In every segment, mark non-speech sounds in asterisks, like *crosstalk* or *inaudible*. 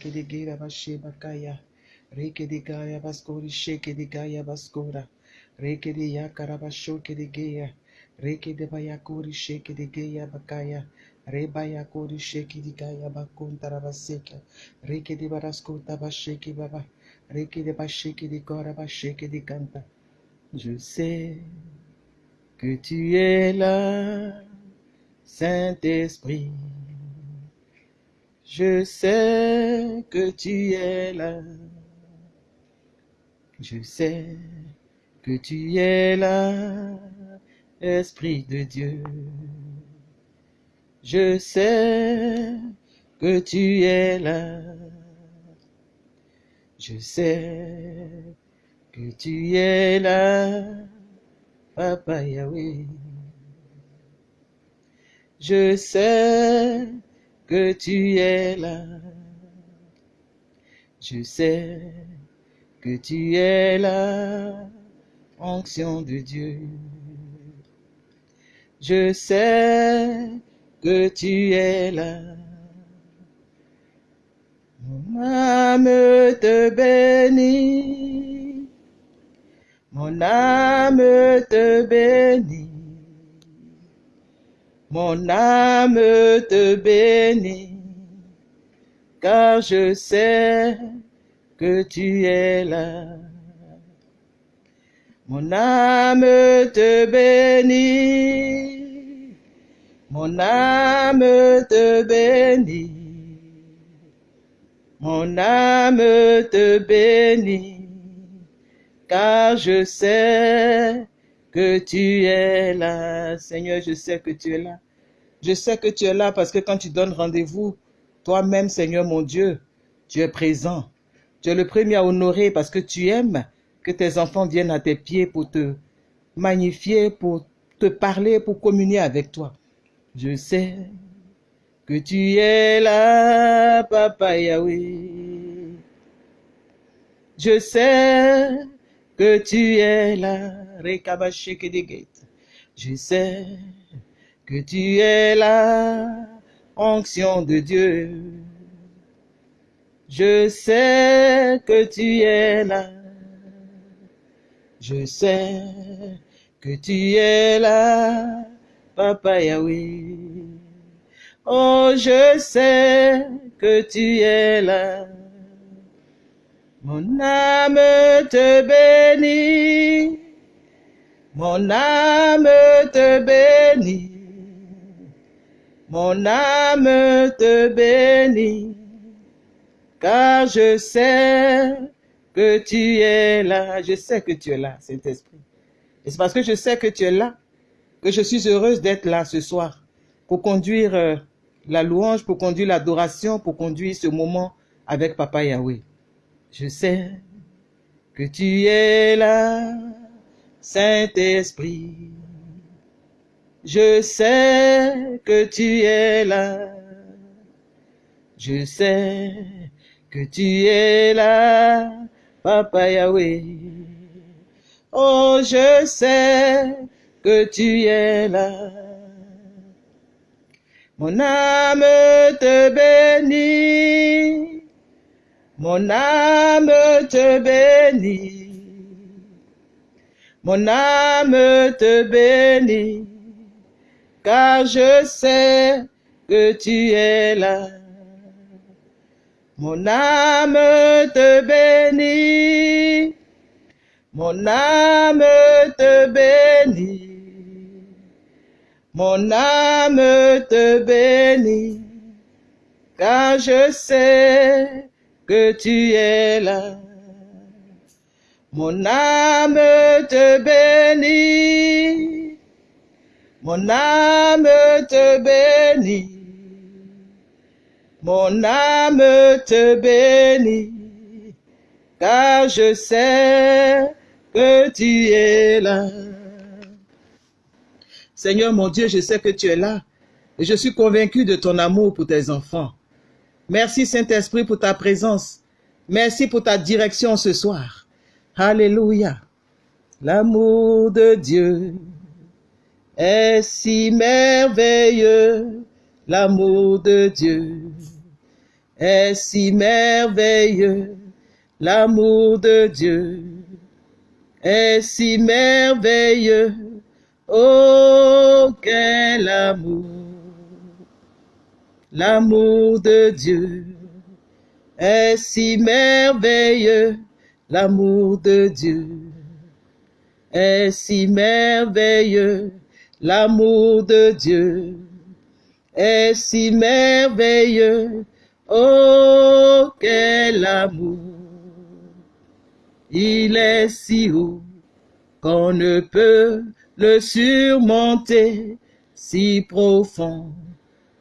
Kedigera bashe bakaya. Rekedigaya baskori shekedigaya baskora. Rekedi yakarabasho kedigeya. Rekede bayakuri shekedigaya bakaya. Rebaya kuri shekedigaya bakuntarabaseka. Rekede baraskota basheki baba. Rekede basheki digora basheki diganta. Je sais que tu es là, Saint-Esprit. Je sais que tu es là. Je sais que tu es là, Esprit de Dieu. Je sais que tu es là. Je sais que tu es là, Papa Yahweh. Je sais que tu es là. Je sais que tu es là, onction de Dieu. Je sais que tu es là. Mon âme te bénit. Mon âme te bénit. Mon âme te bénit. Car je sais que tu es là. Mon âme te bénit. Mon âme te bénit. Mon âme te bénit, car je sais que tu es là. Seigneur, je sais que tu es là. Je sais que tu es là parce que quand tu donnes rendez-vous, toi-même, Seigneur mon Dieu, tu es présent. Tu es le premier à honorer parce que tu aimes que tes enfants viennent à tes pieds pour te magnifier, pour te parler, pour communier avec toi. Je sais que tu es là, Papa Yahweh. Je sais que tu es là, Rekabashekedeget. Je sais que tu es là, onction de Dieu. Je sais que tu es là. Je sais que tu es là, Papa Yahweh. Oh, je sais que tu es là. Mon âme te bénit. Mon âme te bénit. Mon âme te bénit. Car je sais que tu es là. Je sais que tu es là, Saint-Esprit. Et c'est parce que je sais que tu es là que je suis heureuse d'être là ce soir pour conduire euh, la louange, pour conduire l'adoration, pour conduire ce moment avec Papa Yahweh. Je sais que tu es là, Saint-Esprit. Je sais que tu es là. Je sais que tu es là, Papa Yahweh. Oh, je sais que tu es là. Mon âme te bénit. Mon âme te bénit. Mon âme te bénit. Car je sais que tu es là. Mon âme te bénit. Mon âme te bénit. Mon âme te bénit, car je sais que tu es là. Mon âme te bénit, mon âme te bénit, mon âme te bénit, car je sais que tu es là. Seigneur mon Dieu, je sais que tu es là et je suis convaincu de ton amour pour tes enfants. Merci Saint-Esprit pour ta présence. Merci pour ta direction ce soir. Alléluia. L'amour de Dieu est si merveilleux. L'amour de Dieu est si merveilleux. L'amour de Dieu est si merveilleux. Oh, quel amour! L'amour de Dieu est si merveilleux. L'amour de Dieu est si merveilleux. L'amour de Dieu est si merveilleux. Oh, quel amour! Il est si haut qu'on ne peut le surmonter, si profond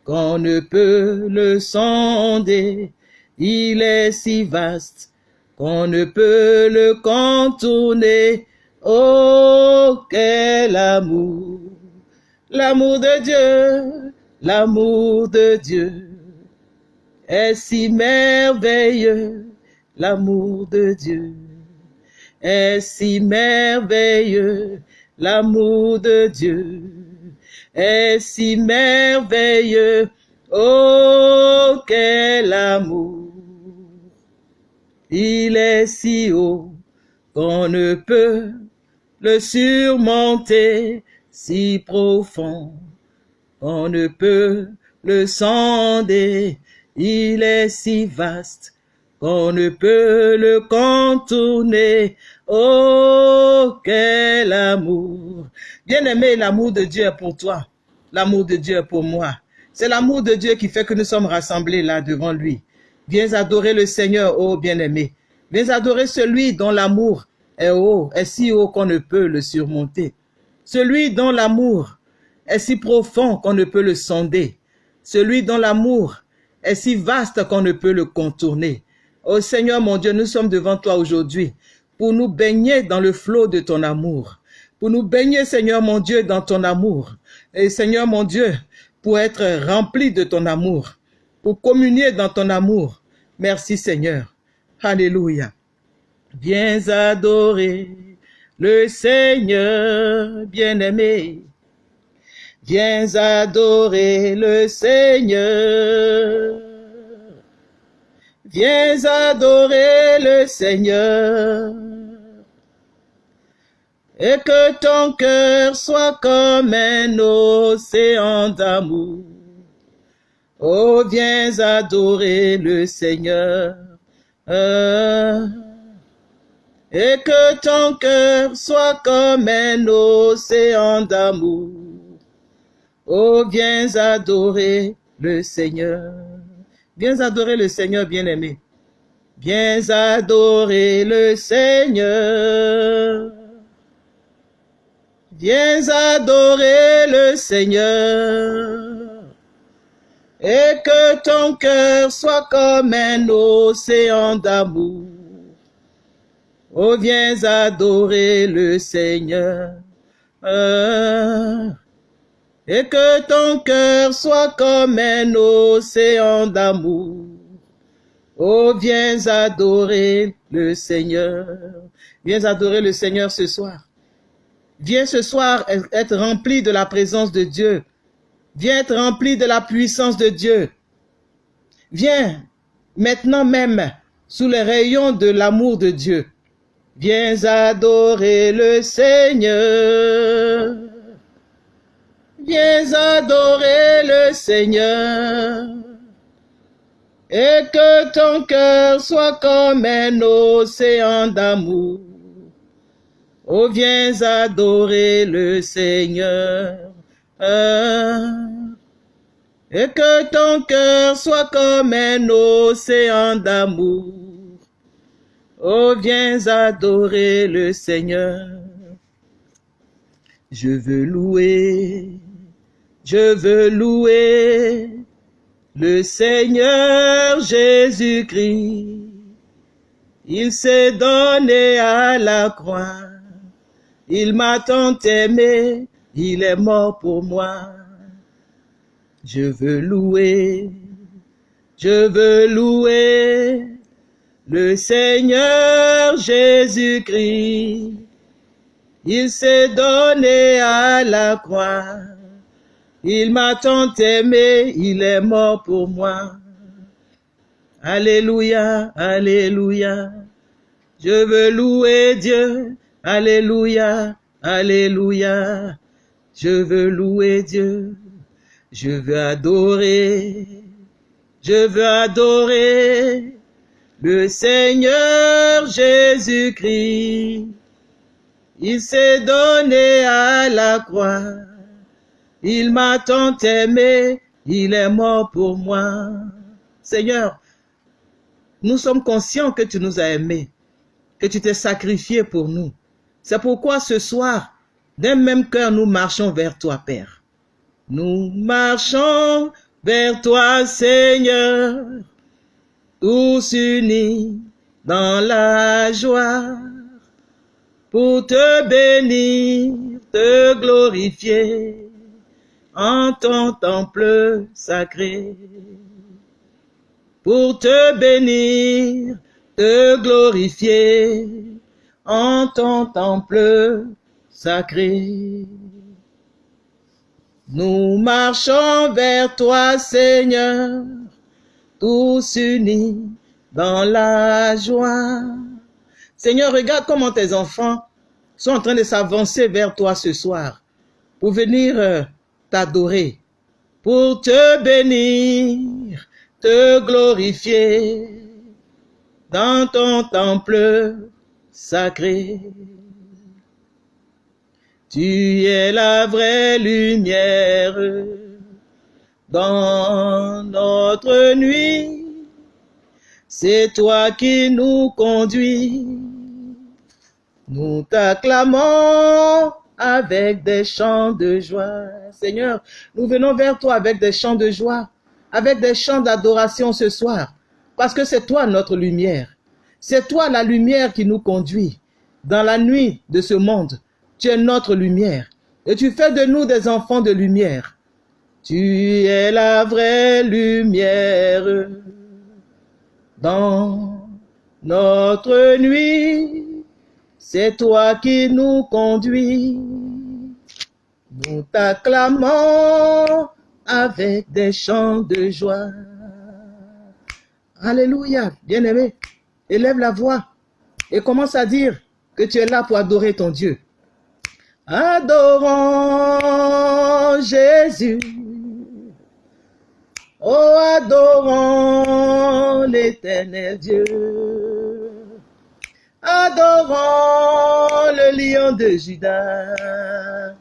qu'on ne peut le sonder. Il est si vaste qu'on ne peut le contourner. Oh, quel amour! L'amour de Dieu, l'amour de Dieu est si merveilleux, l'amour de Dieu est si merveilleux, l'amour de Dieu est si merveilleux, oh quel amour. Il est si haut qu'on ne peut le surmonter, si profond qu'on ne peut le sonder. Il est si vaste qu'on ne peut le contourner. Oh, quel amour! Bien-aimé, l'amour de Dieu est pour toi. L'amour de Dieu pour moi. C'est l'amour de Dieu qui fait que nous sommes rassemblés là devant lui. Viens adorer le Seigneur, oh bien-aimé. Viens adorer celui dont l'amour est haut, est si haut qu'on ne peut le surmonter. Celui dont l'amour est si profond qu'on ne peut le sonder. Celui dont l'amour est si vaste qu'on ne peut le contourner. Ô Seigneur mon Dieu, nous sommes devant toi aujourd'hui pour nous baigner dans le flot de ton amour. Pour nous baigner, Seigneur mon Dieu, dans ton amour. Et Seigneur mon Dieu, pour être rempli de ton amour. Pour communier dans ton amour. Merci Seigneur. Alléluia. Viens adorer le Seigneur bien-aimé. Viens adorer le Seigneur. Viens adorer le Seigneur. Et que ton cœur soit comme un océan d'amour. Oh, viens adorer le Seigneur. Et que ton cœur soit comme un océan d'amour. Oh, viens adorer le Seigneur. Viens adorer le Seigneur bien-aimé. Viens adorer le Seigneur. Viens adorer le Seigneur. Et que ton cœur soit comme un océan d'amour. Oh, viens adorer le Seigneur et que ton cœur soit comme un océan d'amour. Oh, viens adorer le Seigneur. Viens adorer le Seigneur ce soir. Viens ce soir être rempli de la présence de Dieu. Viens être rempli de la puissance de Dieu. Viens maintenant même sous les rayons de l'amour de Dieu. Viens adorer le Seigneur. Viens adorer le Seigneur. Et que ton cœur soit comme un océan d'amour. Oh, viens adorer le Seigneur. Et que ton cœur soit comme un océan d'amour. Oh, viens adorer le Seigneur. Je veux louer je veux louer le Seigneur Jésus-Christ. Il s'est donné à la croix. Il m'a tant aimé, il est mort pour moi. Je veux louer, je veux louer le Seigneur Jésus-Christ. Il s'est donné à la croix. Il m'a tant aimé, il est mort pour moi. Alléluia, Alléluia. Je veux louer Dieu. Alléluia, Alléluia. Je veux louer Dieu. Je veux adorer. Je veux adorer le Seigneur Jésus-Christ. Il s'est donné à la croix. Il m'a tant aimé. Il est mort pour moi. Seigneur, nous sommes conscients que tu nous as aimés, que tu t'es sacrifié pour nous. C'est pourquoi ce soir, d'un même cœur, nous marchons vers toi, Père. Nous marchons vers toi, Seigneur, tous unis dans la joie, pour te bénir, te glorifier en ton temple sacré pour te bénir, te glorifier en ton temple sacré. Nous marchons vers toi, Seigneur, tous unis dans la joie. Seigneur, regarde comment tes enfants sont en train de s'avancer vers toi ce soir pour venir euh, t'adorer, pour te bénir, te glorifier dans ton temple sacré. Tu es la vraie lumière dans notre nuit. C'est toi qui nous conduis. Nous t'acclamons avec des chants de joie. Seigneur, nous venons vers toi avec des chants de joie avec des chants d'adoration ce soir, parce que c'est toi notre lumière. C'est toi la lumière qui nous conduit dans la nuit de ce monde. Tu es notre lumière et tu fais de nous des enfants de lumière. Tu es la vraie lumière dans notre nuit. C'est toi qui nous conduis. Nous t'acclamons avec des chants de joie. Alléluia, bien-aimé, élève la voix et commence à dire que tu es là pour adorer ton Dieu. Adorons Jésus. Oh, adorons l'éternel Dieu. Adorons le lion de Judas.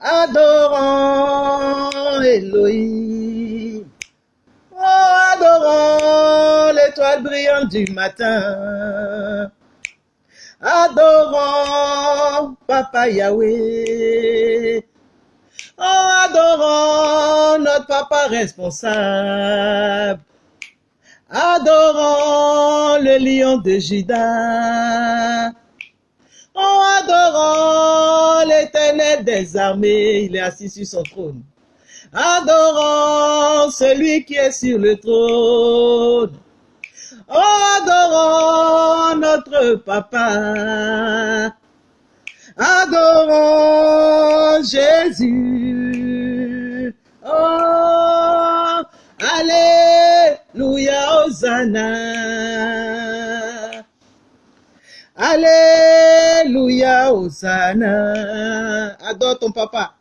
Adorons Elohim. Oh, adorons l'étoile brillante du matin. Adorons Papa Yahweh. Oh, adorons notre Papa responsable. Adorons le lion de Judas. Oh, adorons l'éternel des armées, il est assis sur son trône. Adorons celui qui est sur le trône. Adorons notre papa. Adorons Jésus. Oh, Alléluia, Hosanna. Alléluia, Hosanna. Adore ton papa.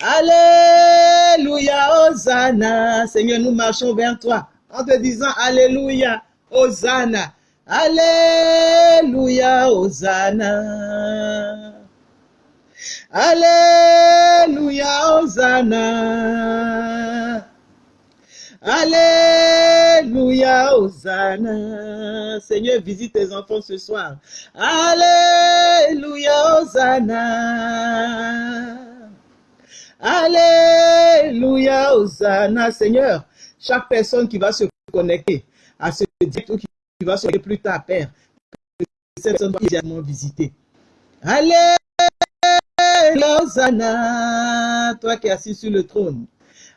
Alléluia, Hosanna. Seigneur, nous marchons vers toi en te disant Alléluia, Hosanna. Alléluia, Hosanna. Alléluia, Hosanna. Alléluia, Hosanna. Seigneur, visite tes enfants ce soir. Alléluia, Hosanna. Alléluia, Hosanna. Seigneur, chaque personne qui va se connecter à ce direct ou qui va se plus tard, Père, que cette personne va immédiatement. Alléluia, Hosanna. Toi qui es assis sur le trône.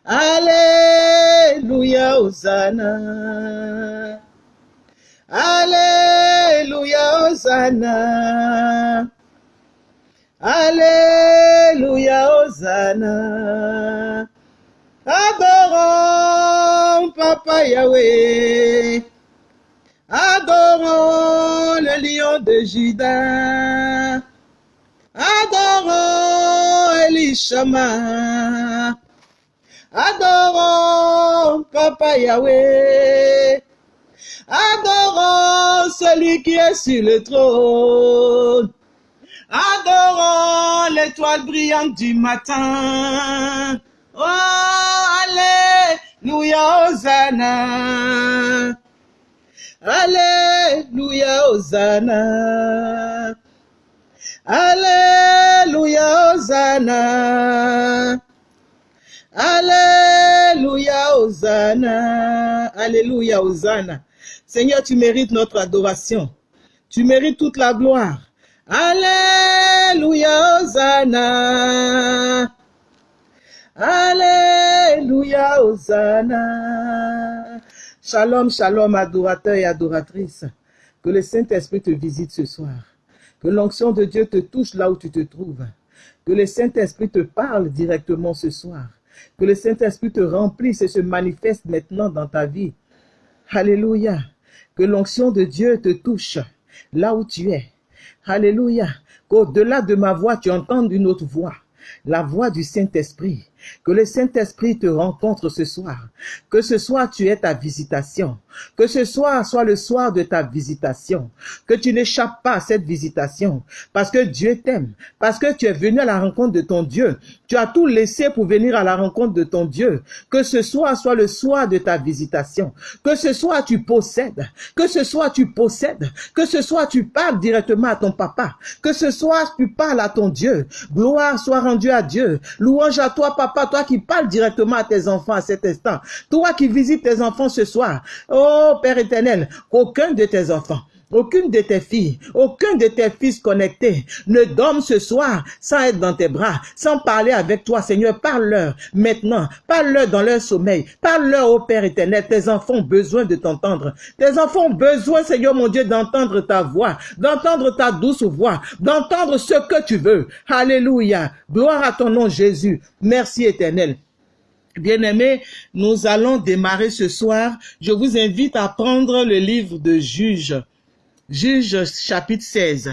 Alléluia, Hosanna. Alléluia, Hosanna. Alléluia, Hosanna. Adorons Papa Yahweh. Adorons le lion de Judas. Adorons Elishama. Adorons Papa Yahweh. Adorons celui qui est sur le trône. Adorons l'étoile brillante du matin. Oh, Alléluia, Hosanna. Alléluia, Hosanna. Alléluia, Hosanna. Alléluia, Hosanna. Alléluia, Hosanna. Seigneur, tu mérites notre adoration. Tu mérites toute la gloire. Alléluia, Hosanna. Alléluia, Hosanna. Shalom, shalom, adorateurs et adoratrices. Que le Saint-Esprit te visite ce soir. Que l'onction de Dieu te touche là où tu te trouves. Que le Saint-Esprit te parle directement ce soir. Que le Saint-Esprit te remplisse et se manifeste maintenant dans ta vie. Alléluia. Que l'onction de Dieu te touche là où tu es. Alléluia. Qu'au-delà de ma voix, tu entendes une autre voix. La voix du Saint-Esprit. Que le Saint-Esprit te rencontre ce soir. Que ce soir tu aies ta visitation. Que ce soir soit le soir de ta visitation. Que tu n'échappes pas à cette visitation. Parce que Dieu t'aime. Parce que tu es venu à la rencontre de ton Dieu. Tu as tout laissé pour venir à la rencontre de ton Dieu. Que ce soir soit le soir de ta visitation. Que ce soir tu possèdes. Que ce soir tu possèdes. Que ce soir tu parles directement à ton papa. Que ce soir tu parles à ton Dieu. Gloire soit rendue à Dieu. Louange à toi, papa, toi qui parles directement à tes enfants à cet instant. Toi qui visites tes enfants ce soir. Oh Père éternel, aucun de tes enfants aucune de tes filles, aucun de tes fils connectés ne dorme ce soir sans être dans tes bras, sans parler avec toi, Seigneur. Parle-leur maintenant, parle-leur dans leur sommeil, parle-leur au Père éternel. Tes enfants ont besoin de t'entendre. Tes enfants ont besoin, Seigneur mon Dieu, d'entendre ta voix, d'entendre ta douce voix, d'entendre ce que tu veux. Alléluia. Gloire à ton nom, Jésus. Merci éternel. Bien-aimés, nous allons démarrer ce soir. Je vous invite à prendre le livre de Juge. Juge chapitre 16.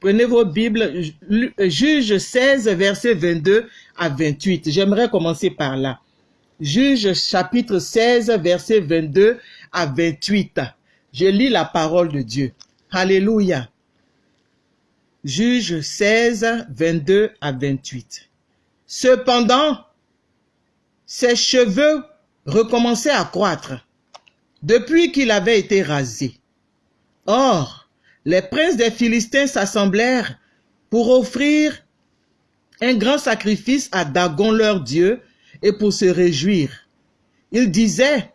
Prenez vos Bibles, Juge 16, verset 22 à 28. J'aimerais commencer par là. Juge chapitre 16, verset 22 à 28. Je lis la parole de Dieu. Alléluia. Juge 16, 22 à 28. Cependant, ses cheveux recommençaient à croître depuis qu'il avait été rasé. Or, les princes des Philistins s'assemblèrent pour offrir un grand sacrifice à Dagon leur Dieu et pour se réjouir. Ils disaient,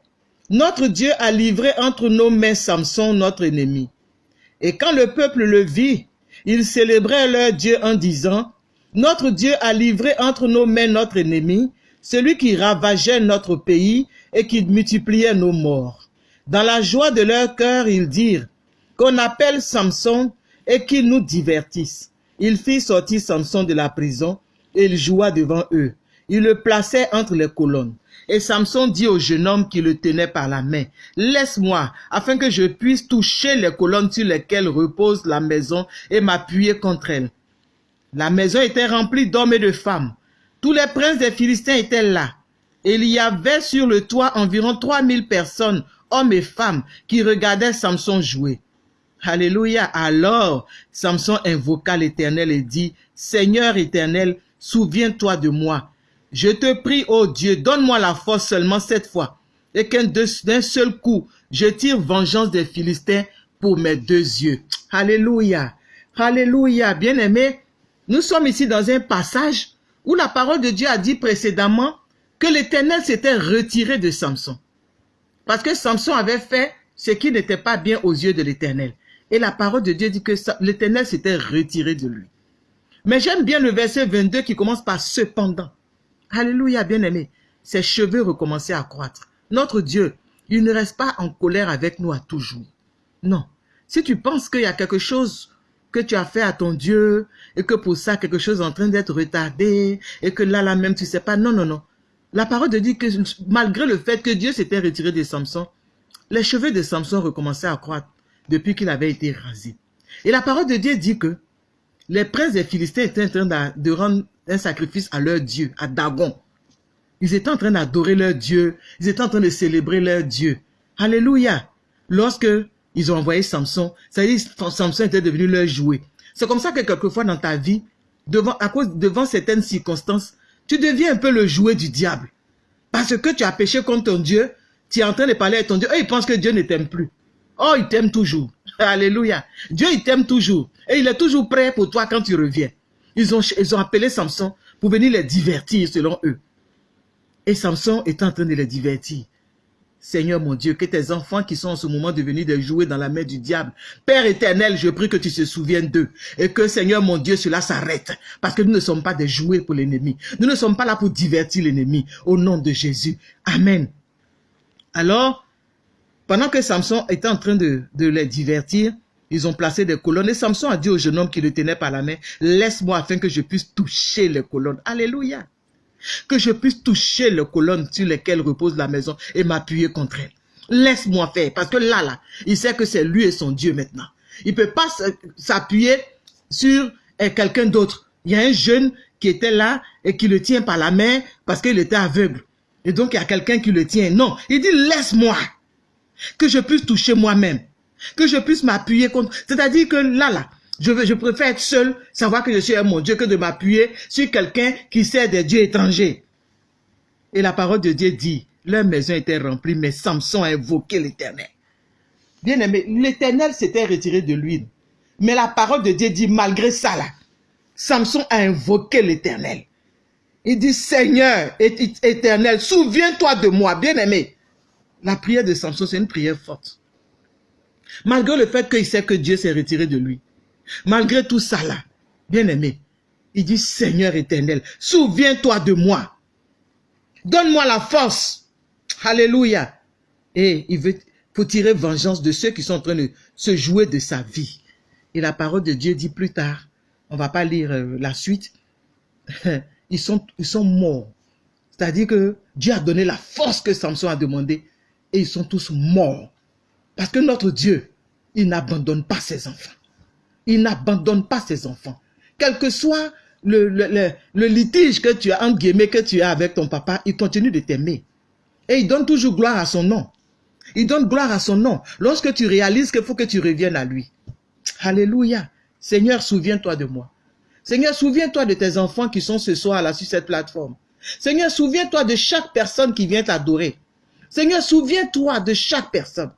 Notre Dieu a livré entre nos mains Samson, notre ennemi. Et quand le peuple le vit, ils célébraient leur Dieu en disant, Notre Dieu a livré entre nos mains notre ennemi, celui qui ravageait notre pays et qui multipliait nos morts. Dans la joie de leur cœur, ils dirent, qu'on appelle Samson et qu'il nous divertisse. Il fit sortir Samson de la prison et il joua devant eux. Il le plaçait entre les colonnes. Et Samson dit au jeune homme qui le tenait par la main, Laisse-moi, afin que je puisse toucher les colonnes sur lesquelles repose la maison et m'appuyer contre elles. La maison était remplie d'hommes et de femmes. Tous les princes des Philistins étaient là. Et il y avait sur le toit environ 3000 personnes, hommes et femmes, qui regardaient Samson jouer. Alléluia. Alors, Samson invoqua l'Éternel et dit, Seigneur éternel, souviens-toi de moi. Je te prie, ô Dieu, donne-moi la force seulement cette fois, et qu'un seul coup, je tire vengeance des Philistins pour mes deux yeux. Alléluia. Alléluia. Bien-aimé, nous sommes ici dans un passage où la parole de Dieu a dit précédemment que l'Éternel s'était retiré de Samson. Parce que Samson avait fait ce qui n'était pas bien aux yeux de l'Éternel. Et la parole de Dieu dit que l'Éternel s'était retiré de lui. Mais j'aime bien le verset 22 qui commence par cependant. Alléluia, bien-aimé. Ses cheveux recommençaient à croître. Notre Dieu, il ne reste pas en colère avec nous à toujours. Non. Si tu penses qu'il y a quelque chose que tu as fait à ton Dieu et que pour ça quelque chose est en train d'être retardé et que là, là même, tu sais pas. Non, non, non. la parole de dit que malgré le fait que Dieu s'était retiré de Samson, les cheveux de Samson recommençaient à croître depuis qu'il avait été rasé. Et la parole de Dieu dit que les princes des Philistins étaient en train de rendre un sacrifice à leur Dieu, à Dagon. Ils étaient en train d'adorer leur Dieu. Ils étaient en train de célébrer leur Dieu. Alléluia. Lorsque ils ont envoyé Samson, ça veut dire que Samson était devenu leur jouet. C'est comme ça que quelquefois dans ta vie, devant, à certaines circonstances, tu deviens un peu le jouet du diable. Parce que tu as péché contre ton Dieu, tu es en train de parler à ton Dieu, et il pense que Dieu ne t'aime plus. Oh, il t'aime toujours. *laughs* Alléluia. Dieu, il t'aime toujours. Et il est toujours prêt pour toi quand tu reviens. Ils ont, appelé Samson pour venir les divertir selon eux. Et Samson est en train de les divertir. Seigneur mon Dieu, que tes enfants qui sont en ce moment devenus des jouets dans la main du diable, Père éternel, je prie que tu te souviennes d'eux et que Seigneur mon Dieu, cela s'arrête parce que nous ne sommes pas des jouets pour l'ennemi. Nous ne sommes pas là pour divertir l'ennemi au nom de Jésus. Amen. Alors, pendant que Samson était en train de, les divertir, ils ont placé des colonnes et Samson a dit au jeune homme qui le tenait par la main, laisse-moi afin que je puisse toucher les colonnes. Alléluia que je puisse toucher les colonnes sur lesquelles repose la maison et m'appuyer contre elle. Laisse-moi faire, parce que là, là, il sait que c'est lui et son Dieu maintenant. Il ne peut pas s'appuyer sur eh, quelqu'un d'autre. Il y a un jeune qui était là et qui le tient par la main parce qu'il était aveugle. Et donc, il y a quelqu'un qui le tient. Non, il dit, laisse-moi, que je puisse toucher moi-même, que je puisse m'appuyer contre... C'est-à-dire que là, là, je, préfère être seul, savoir que je suis un mon Dieu, que de m'appuyer sur quelqu'un qui sert des dieux étrangers. Et la parole de Dieu dit, leur maison était remplie, mais Samson a invoqué l'éternel. Bien aimé, l'éternel s'était retiré de lui. Mais la parole de Dieu dit, malgré ça là, Samson a invoqué l'éternel. Il dit, Seigneur éternel, souviens-toi de moi, bien aimé. La prière de Samson, c'est une prière forte. Malgré le fait qu'il sait que Dieu s'est retiré de lui. Malgré tout ça là, bien aimé, il dit Seigneur éternel, souviens-toi de moi. Donne-moi la force. Alléluia. Et il veut pour tirer vengeance de ceux qui sont en train de se jouer de sa vie. Et la parole de Dieu dit plus tard, on va pas lire euh, la suite, *laughs* ils sont, ils sont morts. C'est-à-dire que Dieu a donné la force que Samson a demandé et ils sont tous morts. Parce que notre Dieu, il n'abandonne pas ses enfants. Il n'abandonne pas ses enfants. Quel que soit le, litige que tu as, entre guillemets, que tu as avec ton papa, il continue de t'aimer. Et il donne toujours gloire à son nom. Il donne gloire à son nom. Lorsque tu réalises qu'il faut que tu reviennes à lui. Alléluia. Seigneur, souviens-toi de moi. Seigneur, souviens-toi de tes enfants qui sont ce soir là sur cette plateforme. Seigneur, souviens-toi de chaque personne qui vient t'adorer. Seigneur, souviens-toi de chaque personne.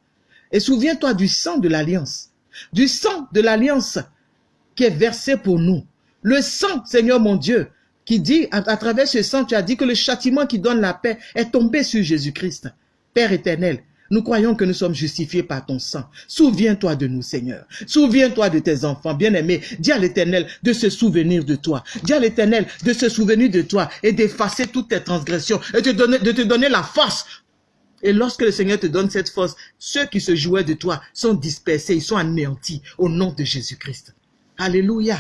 Et souviens-toi du sang de l'alliance du sang de l'alliance qui est versé pour nous. Le sang, Seigneur mon Dieu, qui dit, à, travers ce sang, tu as dit que le châtiment qui donne la paix est tombé sur Jésus-Christ. Père éternel, nous croyons que nous sommes justifiés par ton sang. Souviens-toi de nous, Seigneur. Souviens-toi de tes enfants, bien-aimés. Dis à l'Éternel de se souvenir de toi. Dis à l'Éternel de se souvenir de toi et d'effacer toutes tes transgressions et de, donner, de te donner la force et lorsque le Seigneur te donne cette force, ceux qui se jouaient de toi sont dispersés, ils sont anéantis au nom de Jésus-Christ. Alléluia.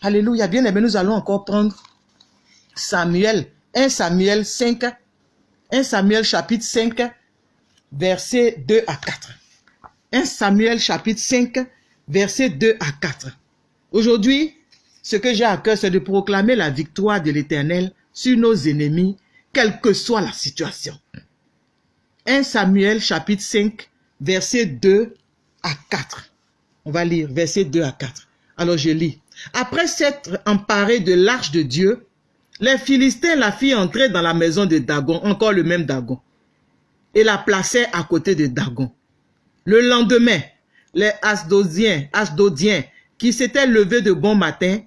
Alléluia. Bien aimé, nous allons encore prendre Samuel, 1 Samuel 5, 1 Samuel chapitre 5, versets 2 à 4. 1 Samuel chapitre 5, versets 2 à 4. Aujourd'hui, ce que j'ai à cœur, c'est de proclamer la victoire de l'Éternel sur nos ennemis, quelle que soit la situation. 1 Samuel chapitre 5, verset 2 à 4. On va lire verset 2 à 4. Alors je lis. Après s'être emparé de l'arche de Dieu, les Philistins la firent entrer dans la maison de Dagon, encore le même Dagon, et la plaçaient à côté de Dagon. Le lendemain, les Asdodiens, Asdodiens qui s'étaient levés de bon matin,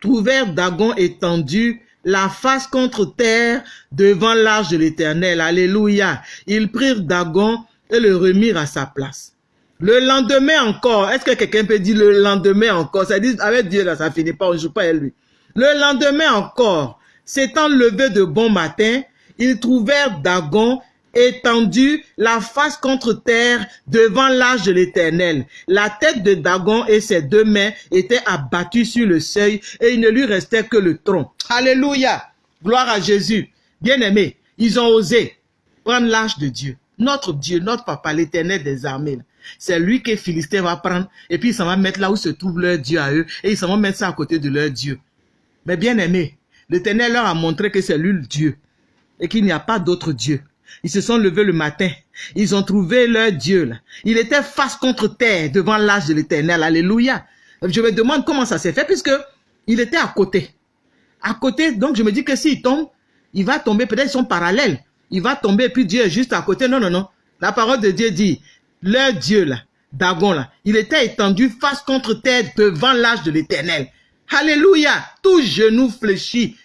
trouvèrent Dagon étendu la face contre terre devant l'arche de l'Éternel. Alléluia. Ils prirent Dagon et le remirent à sa place. Le lendemain encore, est-ce que quelqu'un peut dire le lendemain encore? Ça dit, avec Dieu là, ça finit pas, on joue pas à lui. Le lendemain encore, s'étant levé de bon matin, ils trouvèrent Dagon étendu, la face contre terre, devant l'âge de l'Éternel. La tête de Dagon et ses deux mains étaient abattues sur le seuil et il ne lui restait que le tronc. Alléluia. Gloire à Jésus. Bien aimé, ils ont osé prendre l'âge de Dieu. Notre Dieu, notre papa, l'éternel des armées. C'est lui que les Philistins va prendre et puis ils s'en va mettre là où se trouve leur Dieu à eux et ils s'en vont mettre ça à côté de leur Dieu. Mais bien aimé, l'éternel leur a montré que c'est lui le Dieu et qu'il n'y a pas d'autre Dieu. Ils se sont levés le matin. Ils ont trouvé leur Dieu. Il était face contre terre devant l'âge de l'éternel. Alléluia. Je me demande comment ça s'est fait puisque il était à côté. À côté, donc je me dis que s'il tombe, il va tomber, peut-être ils sont parallèles. Il va tomber et puis Dieu est juste à côté. Non, non, non. La parole de Dieu dit, leur Dieu là, Dagon là, il était étendu face contre terre devant l'âge de l'éternel. Alléluia. Tout genou fléchit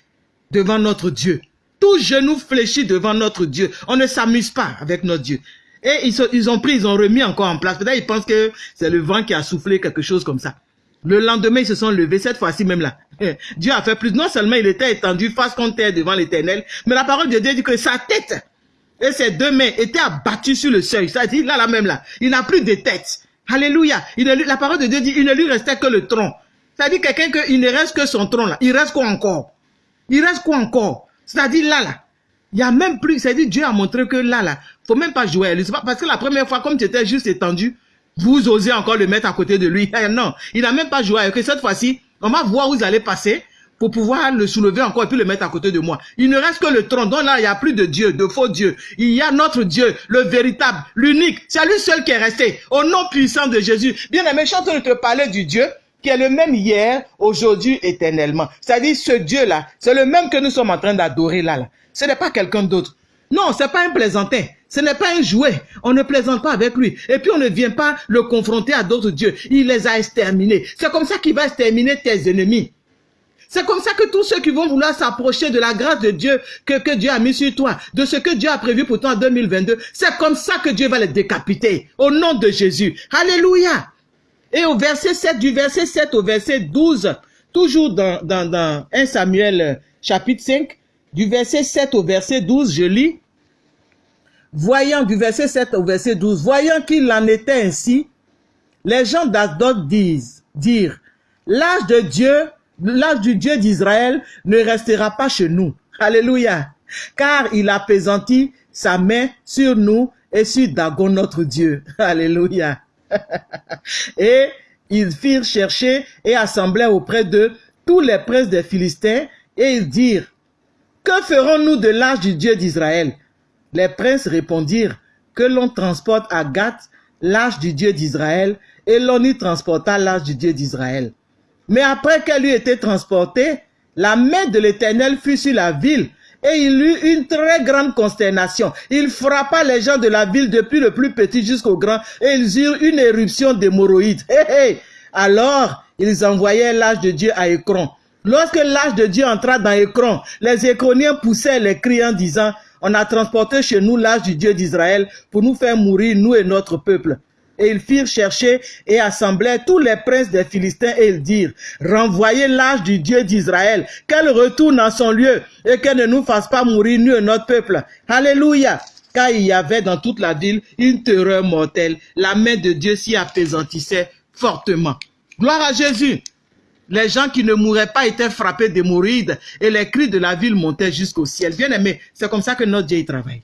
devant notre Dieu. Tout genou fléchit devant notre Dieu. On ne s'amuse pas avec notre Dieu. Et ils, ils ont pris, ils ont remis encore en place. Peut-être ils pensent que c'est le vent qui a soufflé quelque chose comme ça. Le lendemain, ils se sont levés, cette fois-ci même là. *laughs* Dieu a fait plus. Non seulement il était étendu face contre terre devant l'éternel, mais la parole de Dieu dit que sa tête et ses deux mains étaient abattues sur le seuil. Ça dit là, là même là. Il n'a plus de tête. Alléluia. Il la parole de Dieu dit, il ne lui restait que le tronc. Ça dit quelqu'un qu'il ne reste que son tronc là. Il reste quoi encore? Il reste quoi encore? C'est-à-dire là, là. Il y a même plus, c'est-à-dire Dieu a montré que là, là, faut même pas jouer. C'est pas parce que la première fois, comme tu étais juste étendu, vous osez encore le mettre à côté de lui. Eh, non, il n'a même pas joué avec Cette fois-ci, on va voir où vous allez passer pour pouvoir le soulever encore et puis le mettre à côté de moi. Il ne reste que le tronc. Donc là, il n'y a plus de Dieu, de faux Dieu. Il y a notre Dieu, le véritable, l'unique. C'est lui seul qui est resté. Au nom puissant de Jésus. Bien aimé, je suis en train de te parler du Dieu qui est le même hier, aujourd'hui, éternellement. C'est-à-dire ce Dieu-là, c'est le même que nous sommes en train d'adorer là, là. Ce n'est pas quelqu'un d'autre. Non, c'est pas un plaisantin. Ce n'est pas un jouet. On ne plaisante pas avec lui. Et puis on ne vient pas le confronter à d'autres dieux. Il les a exterminés. C'est comme ça qu'il va exterminer tes ennemis. C'est comme ça que tous ceux qui vont vouloir s'approcher de la grâce de Dieu que, que Dieu a mis sur toi, de ce que Dieu a prévu pour toi en 2022, c'est comme ça que Dieu va les décapiter. Au nom de Jésus. Alléluia. Et au verset 7, du verset 7 au verset 12, toujours dans, dans, dans 1 Samuel euh, chapitre 5, du verset 7 au verset 12, je lis, voyant du verset 7 au verset 12, voyant qu'il en était ainsi, les gens d'Asdod disent, dire, l'âge de Dieu, l'âge du Dieu d'Israël ne restera pas chez nous. Alléluia. Car il a pesanti sa main sur nous et sur Dagon notre Dieu. Alléluia. *laughs* et ils firent chercher et assembler auprès d'eux tous les princes des Philistins et ils dirent, que ferons-nous de l'âge du Dieu d'Israël? Les princes répondirent, que l'on transporte à Gath l'âge du Dieu d'Israël et l'on y transporta l'âge du Dieu d'Israël. Mais après qu'elle eut été transportée, la main de l'Éternel fut sur la ville et il eut une très grande consternation. Il frappa les gens de la ville depuis le plus petit jusqu'au grand et ils eurent une éruption d'hémorroïdes. Alors, ils envoyèrent l'âge de Dieu à Écron. Lorsque l'âge de Dieu entra dans Écron, les Écroniens poussèrent les cris en disant, on a transporté chez nous l'âge du Dieu d'Israël pour nous faire mourir, nous et notre peuple. Et ils firent chercher et assembler tous les princes des Philistins et ils dirent, renvoyez l'âge du Dieu d'Israël, qu'elle retourne à son lieu et qu'elle ne nous fasse pas mourir, nous et notre peuple. Alléluia. Car il y avait dans toute la ville une terreur mortelle. La main de Dieu s'y apaisantissait fortement. Gloire à Jésus. Les gens qui ne mouraient pas étaient frappés d'hémorroïdes et les cris de la ville montaient jusqu'au ciel. Bien aimé, c'est comme ça que notre Dieu y travaille.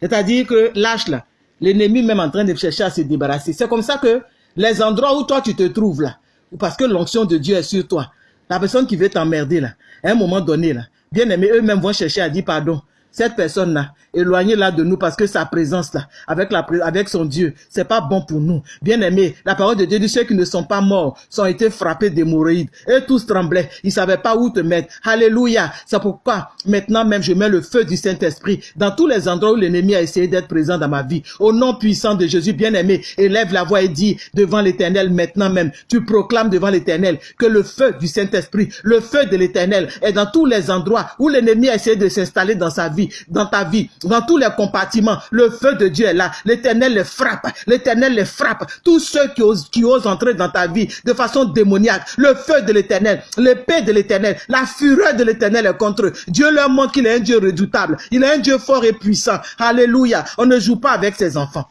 C'est-à-dire que lâche là, l'ennemi même en train de chercher à se débarrasser. C'est comme ça que les endroits où toi tu te trouves là, parce que l'onction de Dieu est sur toi, la personne qui veut t'emmerder là, à un moment donné là, bien aimé, eux-mêmes vont chercher à dire pardon. Cette personne-là, éloignez-la de nous parce que sa présence là, avec, la, avec son Dieu, c'est pas bon pour nous. Bien aimé, la parole de Dieu dit ceux qui ne sont pas morts sont été frappés d'hémorroïdes. Et tous tremblaient. Ils savaient pas où te mettre. Alléluia. C'est pourquoi maintenant même je mets le feu du Saint-Esprit dans tous les endroits où l'ennemi a essayé d'être présent dans ma vie. Au nom puissant de Jésus, bien aimé, élève la voix et dis devant l'éternel maintenant même. Tu proclames devant l'éternel que le feu du Saint-Esprit, le feu de l'éternel est dans tous les endroits où l'ennemi a essayé de s'installer dans sa vie, dans ta vie, dans tous les compartiments. Le feu de Dieu est là. L'éternel les frappe. L'éternel les frappe. Tous ceux qui osent, entrer dans ta vie de façon démoniaque. Le feu de l'éternel, l'épée de l'éternel, la fureur de l'éternel est contre eux. Dieu leur montre qu'il est un Dieu redoutable. Il est un Dieu fort et puissant. Alléluia. On ne joue pas avec ses enfants.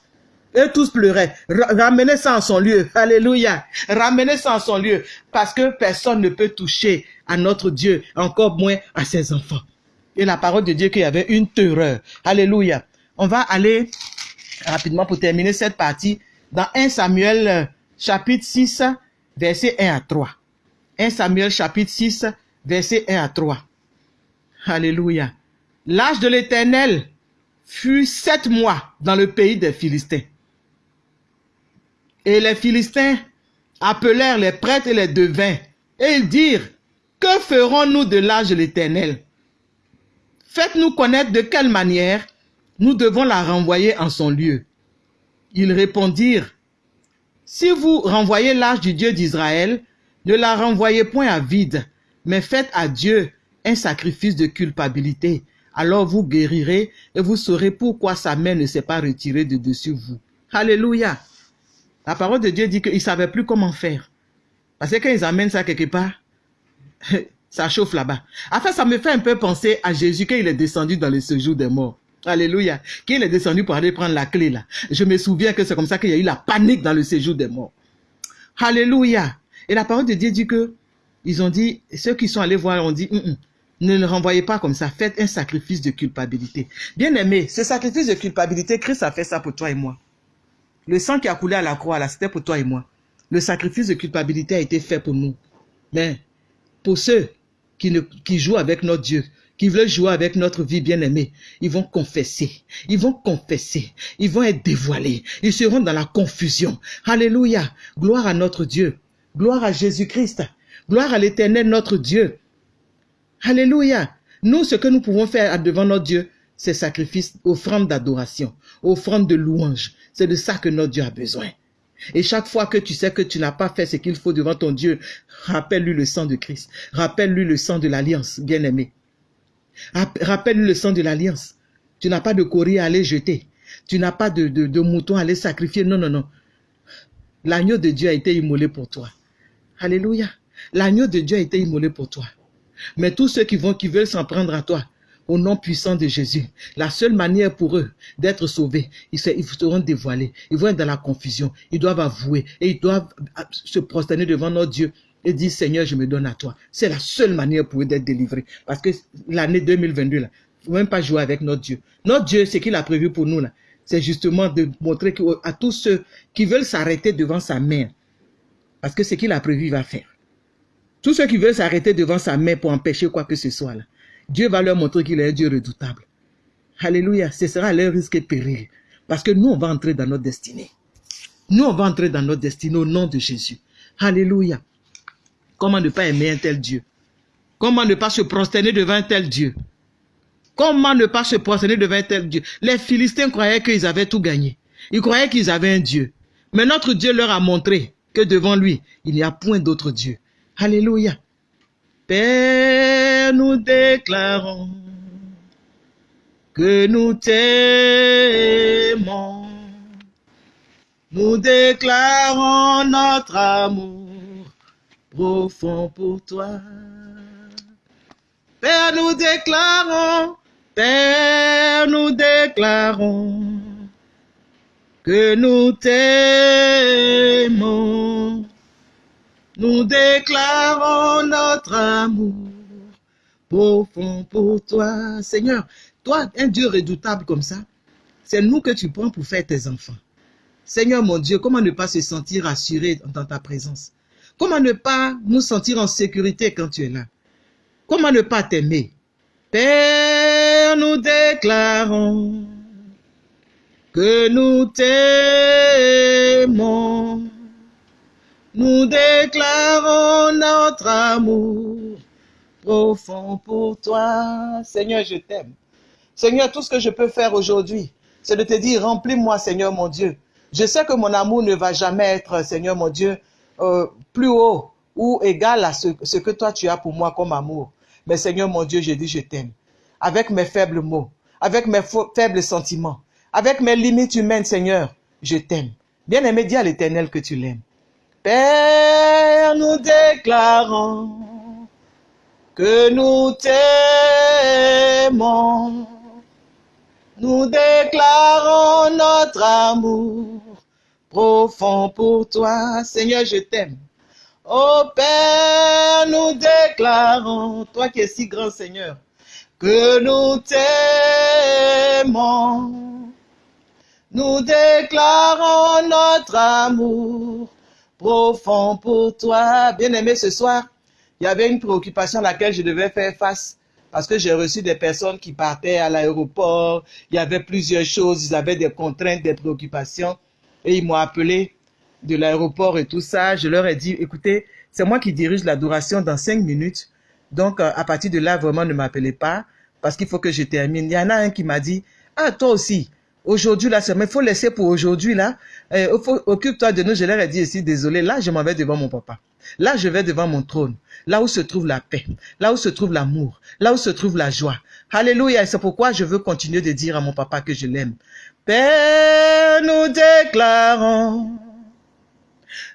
Et tous pleuraient. Ramenez ça en son lieu. Alléluia. Ramenez ça en son lieu. Parce que personne ne peut toucher à notre Dieu, encore moins à ses enfants. Et la parole de Dieu qu'il y avait une terreur. Alléluia. On va aller rapidement pour terminer cette partie dans 1 Samuel euh, chapitre 6, verset 1 à 3. 1 Samuel chapitre 6, verset 1 à 3. Alléluia. L'âge de l'Éternel fut sept mois dans le pays des Philistins. Et les Philistins appelèrent les prêtres et les devins, et ils dirent, que ferons-nous de l'âge de l'Éternel? Faites-nous connaître de quelle manière nous devons la renvoyer en son lieu. Ils répondirent, Si vous renvoyez l'âge du Dieu d'Israël, ne la renvoyez point à vide, mais faites à Dieu un sacrifice de culpabilité. Alors vous guérirez et vous saurez pourquoi sa main ne s'est pas retirée de dessus vous. Alléluia. La parole de Dieu dit qu'ils ne savaient plus comment faire. Parce que quand ils amènent ça quelque part, ça chauffe là-bas. Enfin, ça me fait un peu penser à Jésus quand il est descendu dans le séjour des morts. Alléluia. Quand il est descendu pour aller prendre la clé là. Je me souviens que c'est comme ça qu'il y a eu la panique dans le séjour des morts. Alléluia. Et la parole de Dieu dit que, ils ont dit, ceux qui sont allés voir ont dit, ne le renvoyez pas comme ça, faites un sacrifice de culpabilité. Bien aimé, ce sacrifice de culpabilité, Christ a fait ça pour toi et moi. Le sang qui a coulé à la croix, là, c'était pour toi et moi. Le sacrifice de culpabilité a été fait pour nous. Mais pour ceux qui, ne, qui jouent avec notre Dieu, qui veulent jouer avec notre vie bien-aimée, ils vont confesser, ils vont confesser, ils vont être dévoilés, ils seront dans la confusion. Alléluia, gloire à notre Dieu, gloire à Jésus-Christ, gloire à l'éternel notre Dieu. Alléluia. Nous, ce que nous pouvons faire devant notre Dieu, c'est sacrifice, offrande d'adoration, offrande de louange. C'est de ça que notre Dieu a besoin. Et chaque fois que tu sais que tu n'as pas fait ce qu'il faut devant ton Dieu, rappelle-lui le sang de Christ. Rappelle-lui le sang de l'alliance, bien-aimé. Rappelle-lui le sang de l'alliance. Tu n'as pas de courrier à aller jeter. Tu n'as pas de, mouton à aller sacrifier. Non, non, non. L'agneau de Dieu a été immolé pour toi. Alléluia. L'agneau de Dieu a été immolé pour toi. Mais tous ceux qui vont, qui veulent s'en prendre à toi, au nom puissant de Jésus, la seule manière pour eux d'être sauvés, ils, seront dévoilés. Ils vont être dans la confusion. Ils doivent avouer et ils doivent se prosterner devant notre Dieu et dire Seigneur, je me donne à toi. C'est la seule manière pour eux d'être délivrés. Parce que l'année 2022, là, faut même pas jouer avec notre Dieu. Notre Dieu, ce qu'il a prévu pour nous, là, c'est justement de montrer à tous ceux qui veulent s'arrêter devant sa main, parce que ce qu'il a prévu, il va faire. Tous ceux qui veulent s'arrêter devant sa main pour empêcher quoi que ce soit, Dieu va leur montrer qu'il est un Dieu redoutable. Alléluia, ce sera leur risque et péril. Parce que nous, on va entrer dans notre destinée. Nous, on va entrer dans notre destinée au nom de Jésus. Alléluia. Comment ne pas aimer un tel Dieu? Comment ne pas se prosterner devant un tel Dieu? Comment ne pas se prosterner devant un tel Dieu? Les Philistins croyaient qu'ils avaient tout gagné. Ils croyaient qu'ils avaient un Dieu. Mais notre Dieu leur a montré que devant lui, il n'y a point d'autre Dieu. Alléluia. Père, nous déclarons que nous t'aimons. Nous déclarons notre amour profond pour toi. Père, nous déclarons, Père, nous déclarons que nous t'aimons. Nous déclarons notre amour profond pour toi. Seigneur, toi, un Dieu redoutable comme ça, c'est nous que tu prends pour faire tes enfants. Seigneur mon Dieu, comment ne pas se sentir assuré dans ta présence? Comment ne pas nous sentir en sécurité quand tu es là? Comment ne pas t'aimer? Père, nous déclarons que nous t'aimons. Nous déclarons notre amour profond pour toi. Seigneur, je t'aime. Seigneur, tout ce que je peux faire aujourd'hui, c'est de te dire, remplis-moi, Seigneur mon Dieu. Je sais que mon amour ne va jamais être, Seigneur mon Dieu, euh, plus haut ou égal à ce, ce, que toi tu as pour moi comme amour. Mais Seigneur mon Dieu, je dis, je t'aime. Avec mes faibles mots, avec mes faibles sentiments, avec mes limites humaines, Seigneur, je t'aime. Bien aimé, dis à l'éternel que tu l'aimes. Père, nous déclarons que nous t'aimons. Nous déclarons notre amour profond pour toi. Seigneur, je t'aime. Ô Père, nous déclarons, toi qui es si grand Seigneur, que nous t'aimons. Nous déclarons notre amour profond pour toi. Bien-aimé, ce soir, il y avait une préoccupation à laquelle je devais faire face parce que j'ai reçu des personnes qui partaient à l'aéroport. Il y avait plusieurs choses, ils avaient des contraintes, des préoccupations et ils m'ont appelé de l'aéroport et tout ça. Je leur ai dit, écoutez, c'est moi qui dirige l'adoration dans cinq minutes. Donc, euh, à partir de là, vraiment, ne m'appelez pas parce qu'il faut que je termine. Il y en a un qui m'a dit, ah, toi aussi, aujourd'hui, là, il faut laisser pour aujourd'hui, là. Euh, occupe-toi de nous. Je leur ai dit ici, désolé, là, je m'en vais devant mon papa. Là, je vais devant mon trône. Là où se trouve la paix. Là où se trouve l'amour. Là où se trouve la joie. Alléluia. Et c'est pourquoi je veux continuer de dire à mon papa que je l'aime. Père, nous déclarons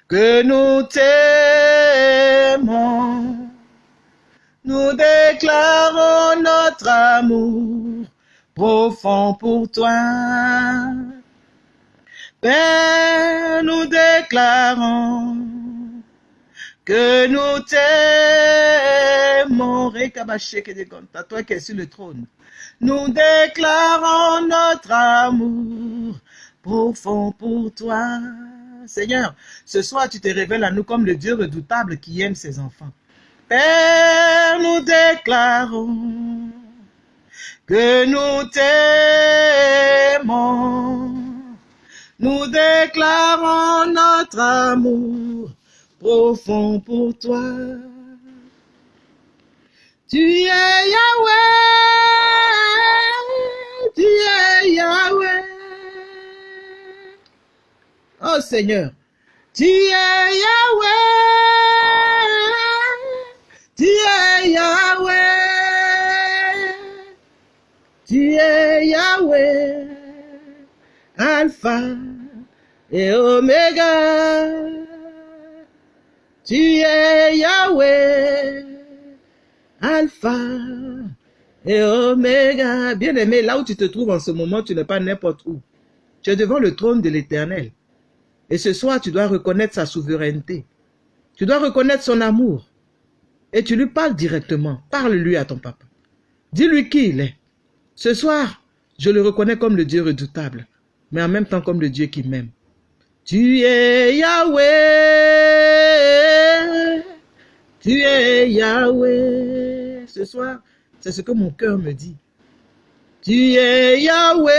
que nous t'aimons. Nous déclarons notre amour profond pour toi. Père, nous déclarons que nous t'aimons. Toi qui es sur le trône. Nous déclarons notre amour profond pour toi. Seigneur, ce soir tu te révèles à nous comme le Dieu redoutable qui aime ses enfants. Père, nous déclarons que nous t'aimons. Nous déclarons notre amour profond pour toi. Tu es Yahweh, tu es Yahweh. Oh Seigneur, tu es Yahweh, tu es Yahweh, tu es Yahweh, Alpha et Omega. Tu es Yahweh, Alpha et Omega. Bien-aimé, là où tu te trouves en ce moment, tu n'es pas n'importe où. Tu es devant le trône de l'Éternel. Et ce soir, tu dois reconnaître sa souveraineté. Tu dois reconnaître son amour. Et tu lui parles directement. Parle-lui à ton papa. Dis-lui qui il est. Ce soir, je le reconnais comme le Dieu redoutable, mais en même temps comme le Dieu qui m'aime. Tu es Yahweh. Tu es Yahweh. Ce soir, c'est ce que mon cœur me dit. Tu es Yahweh.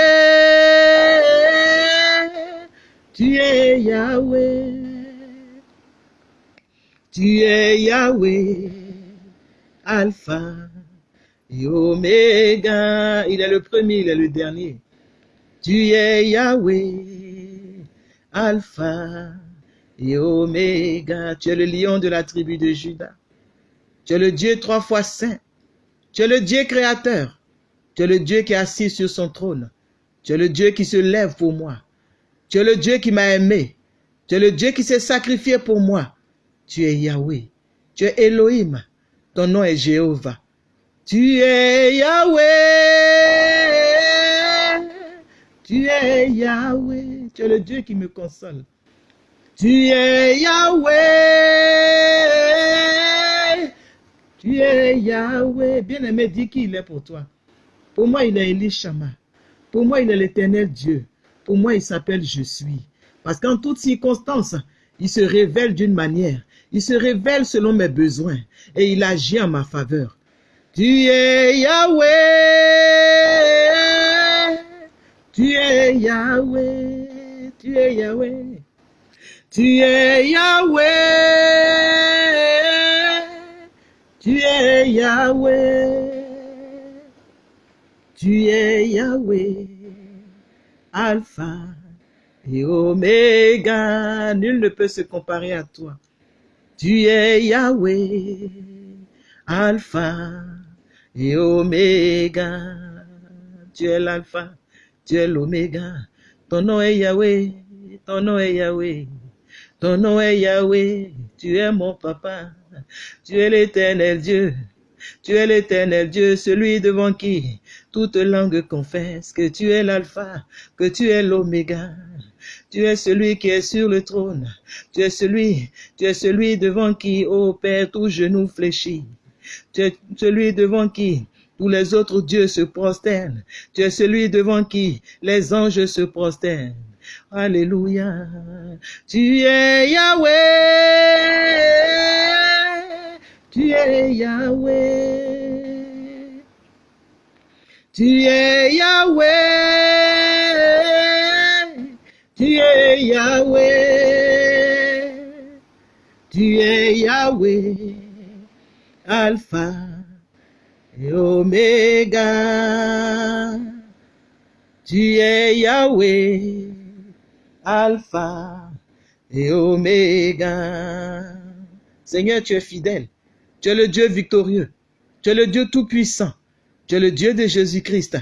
Tu es Yahweh. Tu es Yahweh. Alpha et. Il est le premier, il est le dernier. Tu es Yahweh. Alpha et Omega. Tu es le lion de la tribu de Judas. Tu es le Dieu trois fois saint. Tu es le Dieu créateur. Tu es le Dieu qui est assis sur son trône. Tu es le Dieu qui se lève pour moi. Tu es le Dieu qui m'a aimé. Tu es le Dieu qui s'est sacrifié pour moi. Tu es Yahweh. Tu es Elohim. Ton nom est Jéhovah. Tu es Yahweh. Tu es Yahweh. Tu es le Dieu qui me console. Tu es Yahweh. Tu es Yahweh. Bien-aimé, dis qui il est pour toi. Pour moi, il est Elishama. Pour moi, il est l'éternel Dieu. Pour moi, il s'appelle Je suis. Parce qu'en toutes circonstances, il se révèle d'une manière. Il se révèle selon mes besoins. Et il agit en ma faveur. Tu es Yahweh. Tu es Yahweh. Tu es Yahweh. Tu es Yahweh. Tu es Yahweh. Tu es Yahweh. Alpha et Omega. Nul ne peut se comparer à toi. Tu es Yahweh, Alpha et Omega. Tu es l'Alpha, tu es l'Oméga. Ton nom est Yahweh, ton nom est Yahweh. Ton nom est Yahweh, tu es mon papa. Tu es l'éternel Dieu. Tu es l'éternel Dieu, celui devant qui toute langue confesse que tu es l'alpha, que tu es l'oméga. Tu es celui qui est sur le trône. Tu es celui, tu es celui devant qui, ô Père, tout genou fléchit. Tu es celui devant qui tous les autres dieux se prosternent. Tu es celui devant qui les anges se prosternent. Alléluia. Tu es Yahweh. Tu es Yahweh. Tu es Yahweh. Tu es Yahweh. Tu es Yahweh. Alpha et Oméga. Tu es Yahweh. Alpha et Oméga. Seigneur, tu es fidèle. Tu es le Dieu victorieux. Tu es le Dieu tout-puissant. Tu es le Dieu de Jésus-Christ.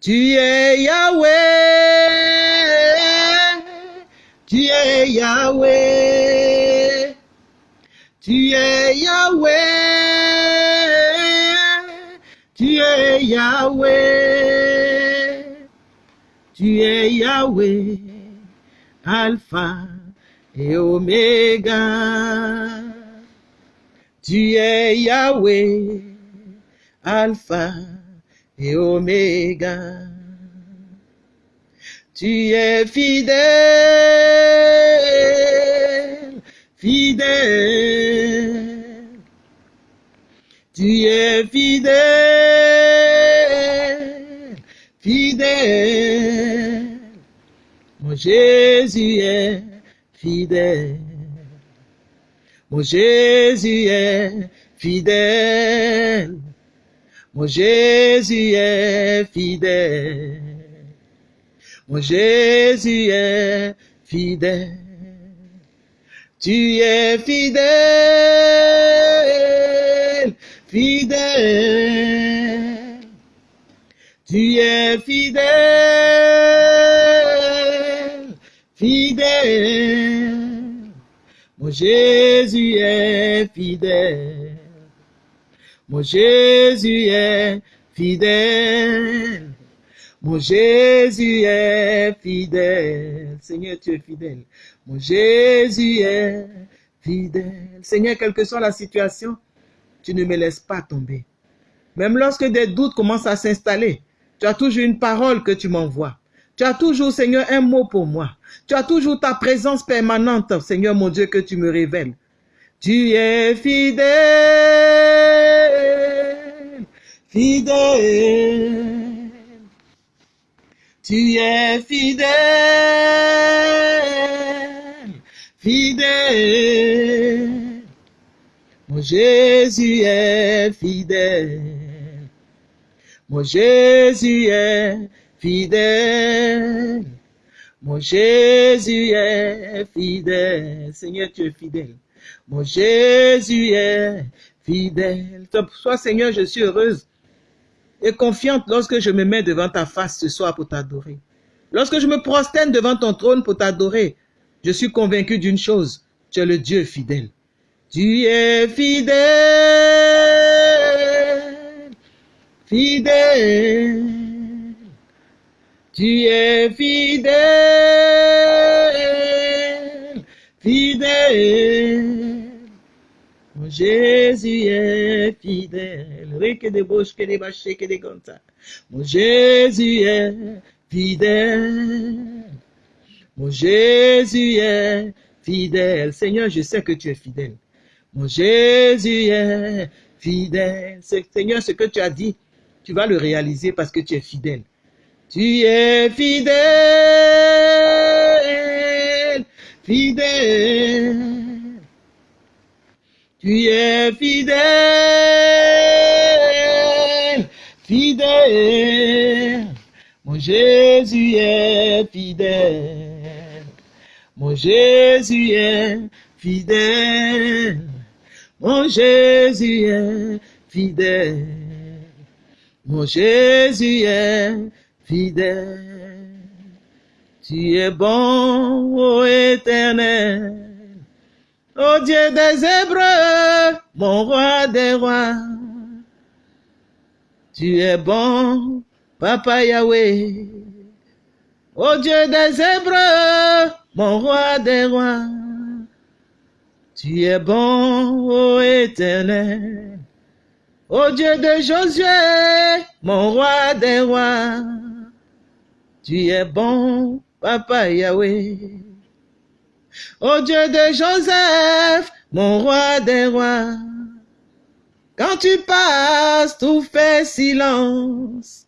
Tu es Yahweh. Tu es Yahweh. Tu es Yahweh. Tu es Yahweh. Alpha et Oméga. Tu es Yahweh, Alpha et Oméga. Tu es fidèle, fidèle. Tu es fidèle, fidèle. Mon Jésus est fidèle. Mon Jésus est fidèle. Mon Jésus est fidèle. Mon Jésus est fidèle. Tu es fidèle, fidèle. Tu es fidèle, fidèle. Mon Jésus est fidèle. Mon Jésus est fidèle. Mon Jésus est fidèle. Seigneur, tu es fidèle. Mon Jésus est fidèle. Seigneur, quelle que soit la situation, tu ne me laisses pas tomber. Même lorsque des doutes commencent à s'installer, tu as toujours une parole que tu m'envoies. Tu as toujours, Seigneur, un mot pour moi. Tu as toujours ta présence permanente, Seigneur mon Dieu, que tu me révèles. Tu es fidèle, fidèle. Tu es fidèle, fidèle. Mon Jésus est fidèle. Mon Jésus est fidèle. Mon Jésus est fidèle. Seigneur, tu es fidèle. Mon Jésus est fidèle. Sois Seigneur, je suis heureuse et confiante lorsque je me mets devant ta face ce soir pour t'adorer. Lorsque je me prosterne devant ton trône pour t'adorer, je suis convaincu d'une chose. Tu es le Dieu fidèle. Tu es fidèle, fidèle. Tu es fidèle, fidèle. Mon Jésus est fidèle. Rique de bouche que des bâchés que des gontas. Mon Jésus est fidèle. Mon Jésus est fidèle. Seigneur, je sais que tu es fidèle. Mon Jésus est fidèle. Seigneur, ce que tu as dit, tu vas le réaliser parce que tu es fidèle. Tu es fidèle, fidèle. Tu es fidèle, fidèle. Mon Jésus est fidèle. Mon Jésus est fidèle. Mon Jésus est fidèle. Mon Jésus est fidèle. Tu es bon, ô éternel. Ô Dieu des Hébreux, mon roi des rois. Tu es bon, Papa Yahweh. Ô Dieu des Hébreux, mon roi des rois. Tu es bon, ô éternel. Ô Dieu de Josué, mon roi des rois, tu es bon, Papa Yahweh. Ô Dieu de Joseph, mon roi des rois, quand tu passes, tout fait silence.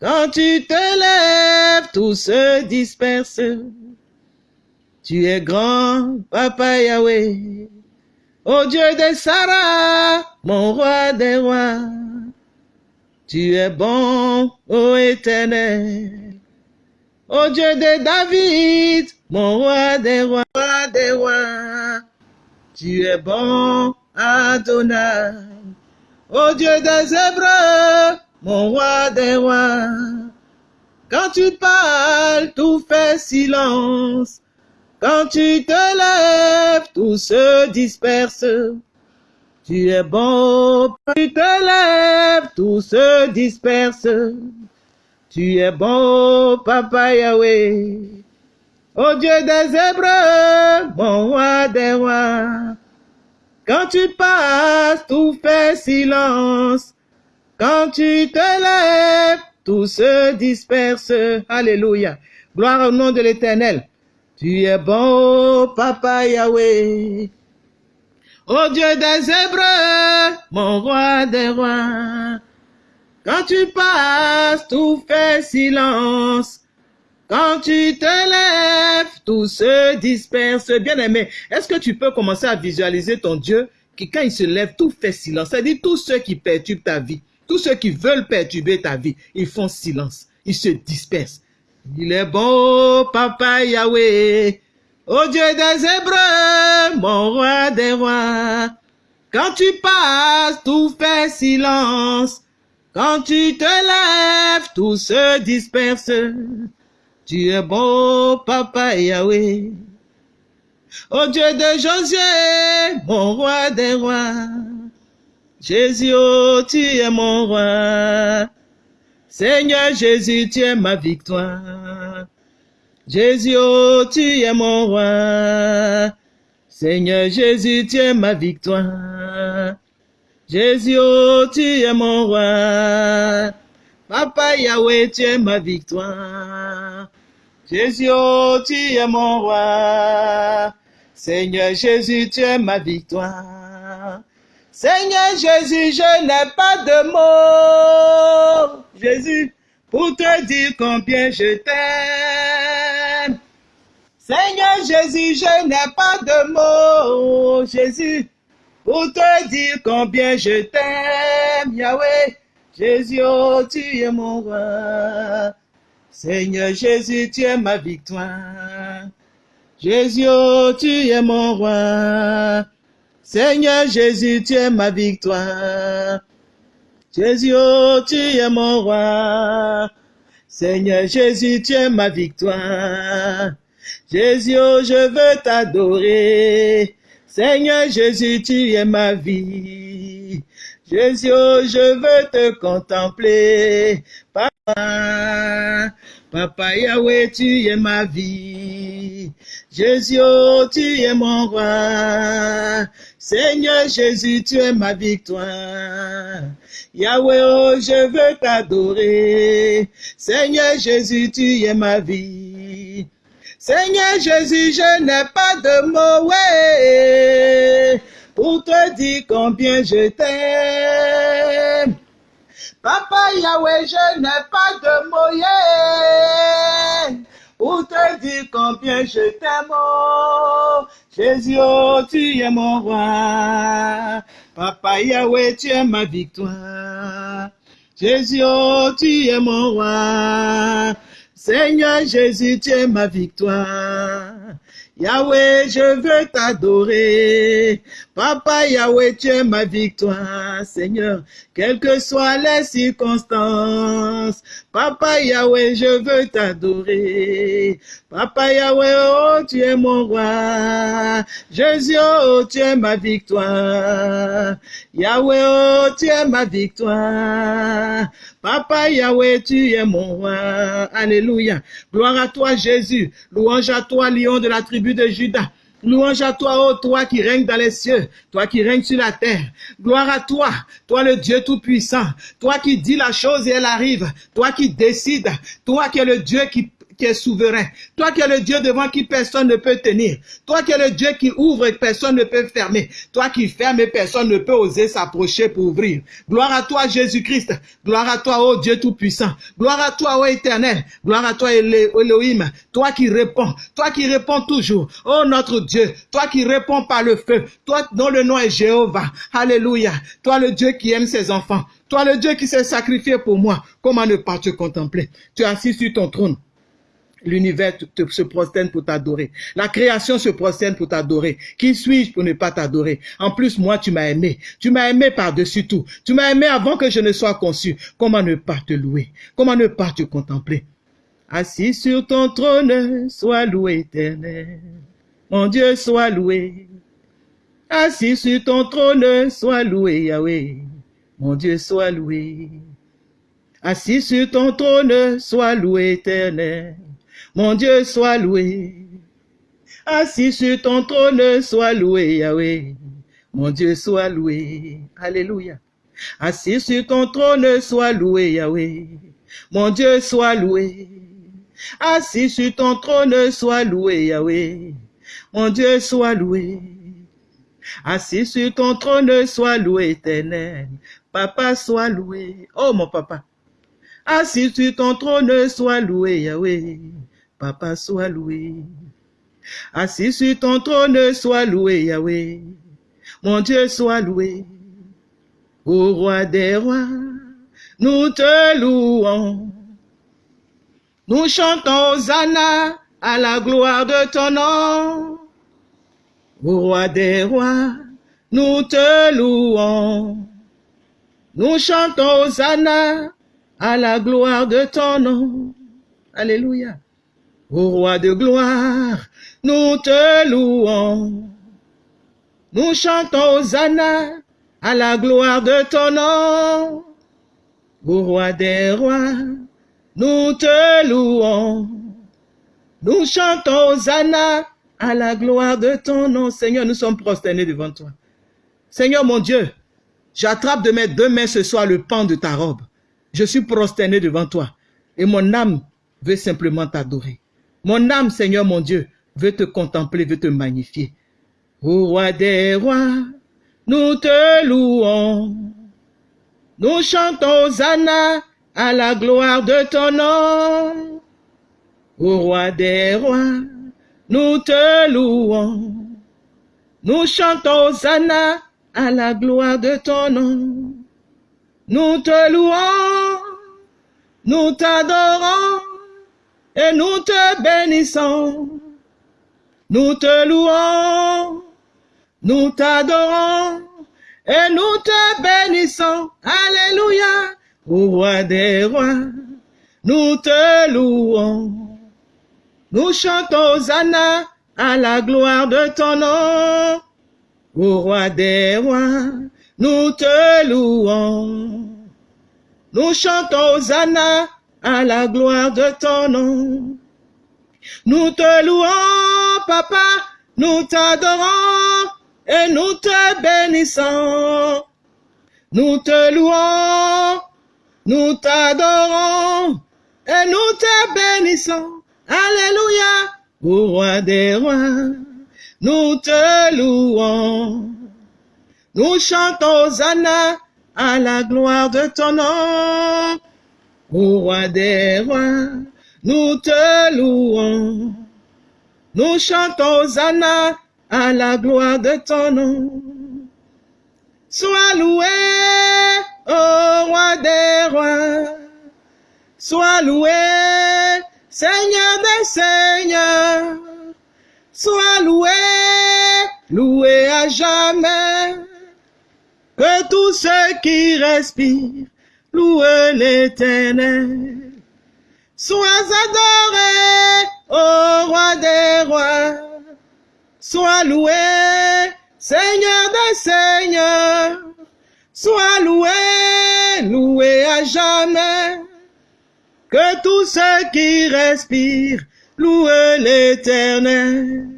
Quand tu te lèves, tout se disperse. Tu es grand, Papa Yahweh. Ô Dieu de Sarah, mon roi des rois, tu es bon, ô éternel. Ô Dieu de David, mon roi des rois, roi des rois, tu es bon, Adonai. Ô Dieu des Hébreux, mon roi des rois, quand tu parles, tout fait silence. Quand tu te lèves, tout se disperse. Tu es bon, tu te lèves, tout se disperse. Tu es bon, Papa Yahweh. Ô Dieu des Hébreux, mon roi des rois. Quand tu passes, tout fait silence. Quand tu te lèves, tout se disperse. Alléluia. Gloire au nom de l'Éternel. Tu es bon, Papa Yahweh. Ô Dieu des Hébreux, mon roi des rois. Quand tu passes, tout fait silence. Quand tu te lèves, tout se disperse. Bien aimé, est-ce que tu peux commencer à visualiser ton Dieu qui, quand il se lève, tout fait silence? C'est-à-dire tous ceux qui perturbent ta vie, tous ceux qui veulent perturber ta vie, ils font silence. Ils se dispersent. Il est bon, Papa Yahweh. Ô Dieu des Hébreux, mon roi des rois. Quand tu passes, tout fait silence. Quand tu te lèves, tout se disperse. Tu es bon, Papa Yahweh. Ô Dieu de Josué, mon roi des rois. Jésus, oh, tu es mon roi. Seigneur Jésus, tu es ma victoire. Jésus, oh, tu es mon roi. Seigneur Jésus, tu es ma victoire. Jésus, oh, tu es mon roi. Papa Yahweh, tu es ma victoire. Jésus, oh, tu es mon roi. Seigneur Jésus, tu es ma victoire. Seigneur Jésus, je n'ai pas de mots. Jésus, pour te dire combien je t'aime. Seigneur Jésus, je n'ai pas de mots. Jésus, pour te dire combien je t'aime. Yahweh, Jésus, oh, tu es mon roi. Seigneur Jésus, tu es ma victoire. Jésus, oh, tu es mon roi. Seigneur Jésus, tu es ma victoire. Jésus, oh, tu es mon roi. Seigneur Jésus, tu es ma victoire. Jésus, oh, je veux t'adorer. Seigneur Jésus, tu es ma vie. Jésus, oh, je veux te contempler. Papa, Papa Yahweh, tu es ma vie. Jésus, tu es mon roi. Seigneur Jésus, tu es ma victoire. Yahweh, oh, je veux t'adorer. Seigneur Jésus, tu es ma vie. Seigneur Jésus, je n'ai pas de mots, pour te dire combien je t'aime. Papa Yahweh, je n'ai pas de mots, pour te dire combien je t'aime. Jésus, oh, tu es mon roi. Papa Yahweh, tu es ma victoire. Jésus, oh, tu es mon roi. Seigneur Jésus, tu es ma victoire. Yahweh, je veux t'adorer. Papa Yahweh, tu es ma victoire, Seigneur, quelles que soient les circonstances. Papa Yahweh, je veux t'adorer. Papa Yahweh, oh, tu es mon roi. Jésus, oh, tu es ma victoire. Yahweh, oh, tu es ma victoire. Papa Yahweh, tu es mon roi. Alléluia. Gloire à toi, Jésus. Louange à toi, lion de la tribu de Judas. Louange à toi, oh toi qui règnes dans les cieux, toi qui règnes sur la terre. Gloire à toi, toi le Dieu Tout-Puissant, toi qui dis la chose et elle arrive, toi qui décides, toi qui es le Dieu qui qui est souverain. Toi qui es le Dieu devant qui personne ne peut tenir. Toi qui es le Dieu qui ouvre et personne ne peut fermer. Toi qui ferme et personne ne peut oser s'approcher pour ouvrir. Gloire à toi Jésus-Christ. Gloire à toi, ô Dieu Tout-Puissant. Gloire à toi, ô Éternel. Gloire à toi, Elohim. Toi qui réponds. Toi qui réponds toujours. Ô notre Dieu. Toi qui réponds par le feu. Toi dont le nom est Jéhovah. Alléluia. Toi le Dieu qui aime ses enfants. Toi le Dieu qui s'est sacrifié pour moi. Comment ne pas te contempler? Tu es assis sur ton trône. L'univers se prosterne pour t'adorer. La création se prosterne pour t'adorer. Qui suis-je pour ne pas t'adorer? En plus, moi, tu m'as aimé. Tu m'as aimé par-dessus tout. Tu m'as aimé avant que je ne sois conçu. Comment ne pas te louer? Comment ne pas te contempler? Assis sur ton trône, sois loué éternel. Mon Dieu, sois loué. Assis sur ton trône, sois loué Yahweh. Mon Dieu, sois loué. Assis sur ton trône, sois loué éternel. Mon Dieu, sois loué. Assis sur ton trône, sois loué, Yahweh. Mon Dieu, sois loué. Alléluia. Assis sur ton trône, sois loué, Yahweh. Mon Dieu, sois loué. Assis sur ton trône, sois loué, Yahweh. Mon Dieu, sois loué. Assis sur ton trône, sois loué, éternel. Papa, sois loué. Oh, mon papa. Assis sur ton trône, sois loué, Yahweh. Papa, sois loué. Assis sur ton trône, sois loué, Yahweh. Mon Dieu, sois loué. Ô roi des rois, nous te louons. Nous chantons Hosanna à la gloire de ton nom. Ô roi des rois, nous te louons. Nous chantons Hosanna à la gloire de ton nom. Alléluia. Ô roi de gloire, nous te louons. Nous chantons Hosanna à la gloire de ton nom. Ô roi des rois, nous te louons. Nous chantons Hosanna à la gloire de ton nom. Seigneur, nous sommes prosternés devant toi. Seigneur mon Dieu, j'attrape de mes deux mains ce soir le pan de ta robe. Je suis prosterné devant toi et mon âme veut simplement t'adorer. Mon âme, Seigneur mon Dieu, veut te contempler, veut te magnifier. Ô roi des rois, nous te louons. Nous chantons Hosanna à la gloire de ton nom. Ô roi des rois, nous te louons. Nous chantons Hosanna à la gloire de ton nom. Nous te louons, nous t'adorons et nous te bénissons. Nous te louons, nous t'adorons et nous te bénissons. Alléluia, au roi des rois, nous te louons. Nous chantons Hosanna à la gloire de ton nom. Au roi des rois, nous te louons. Nous chantons Hosanna à la gloire de ton nom. Nous te louons, papa, nous t'adorons et nous te bénissons. Nous te louons, nous t'adorons et nous te bénissons. Alléluia, au roi des rois, nous te louons. Nous chantons Hosanna à la gloire de ton nom. Ô roi des rois, nous te louons. Nous chantons Hosanna à la gloire de ton nom. Sois loué, ô roi des rois. Sois loué, Seigneur des seigneurs. Sois loué, loué à jamais. Que tous ceux qui respirent louez l'éternel. Sois adoré, ô roi des rois. Sois loué, Seigneur des seigneurs. Sois loué, loué à jamais. Que tous ceux qui respirent louent l'éternel.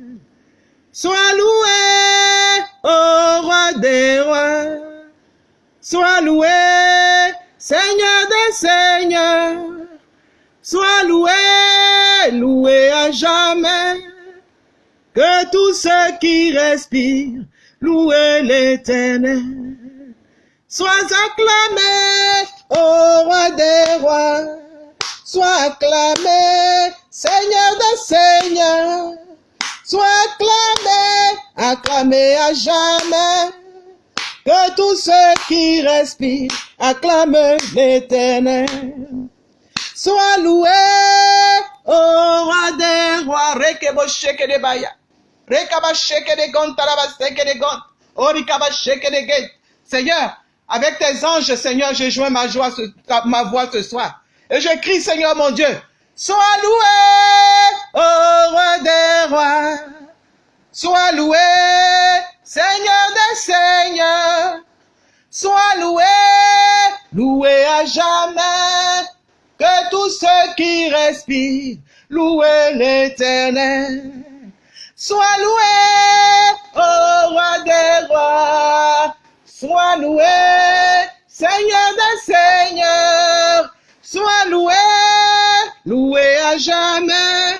Sois loué, ô roi des rois. Sois loué, Seigneur des seigneurs. Sois loué, loué à jamais. Que tous ceux qui respirent louent l'éternel. Sois acclamé, ô roi des rois. Sois acclamé, Seigneur des seigneurs. Sois acclamé, acclamé à jamais. Que tous ceux qui respirent acclament l'éternel. Sois loué, ô roi des rois. Rekebo sheke de baya. Rekaba sheke de gon, taraba sheke de gon. Orikaba sheke de gate. Seigneur, avec tes anges, Seigneur, je joins ma joie, ma voix ce soir. Et je crie, Seigneur mon Dieu, sois loué, ô roi des rois. Sois loué, Seigneur des seigneurs. Sois loué, loué à jamais. Que tous ceux qui respirent louent l'éternel. Sois loué, ô roi des rois. Sois loué, Seigneur des seigneurs. Sois loué, loué à jamais.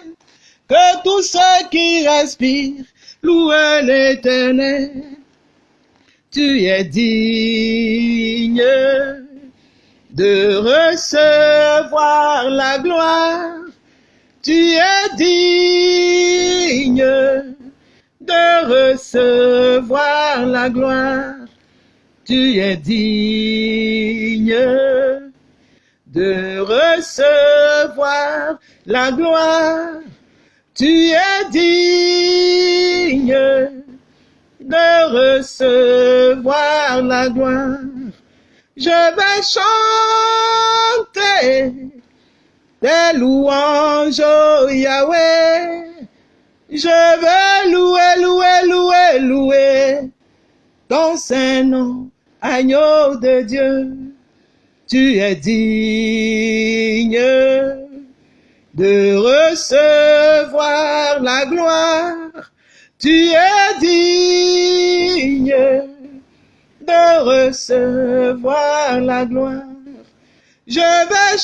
Que tous ceux qui respirent louent l'éternel. Tu es digne de recevoir la gloire. Tu es digne de recevoir la gloire. Tu es digne de recevoir la gloire. Tu es digne de recevoir la gloire. Je vais chanter des louanges au Yahweh. Je vais louer, louer, louer, louer ton Saint-Nom, agneau de Dieu. Tu es digne de recevoir la gloire. Tu es digne de recevoir la gloire. Je vais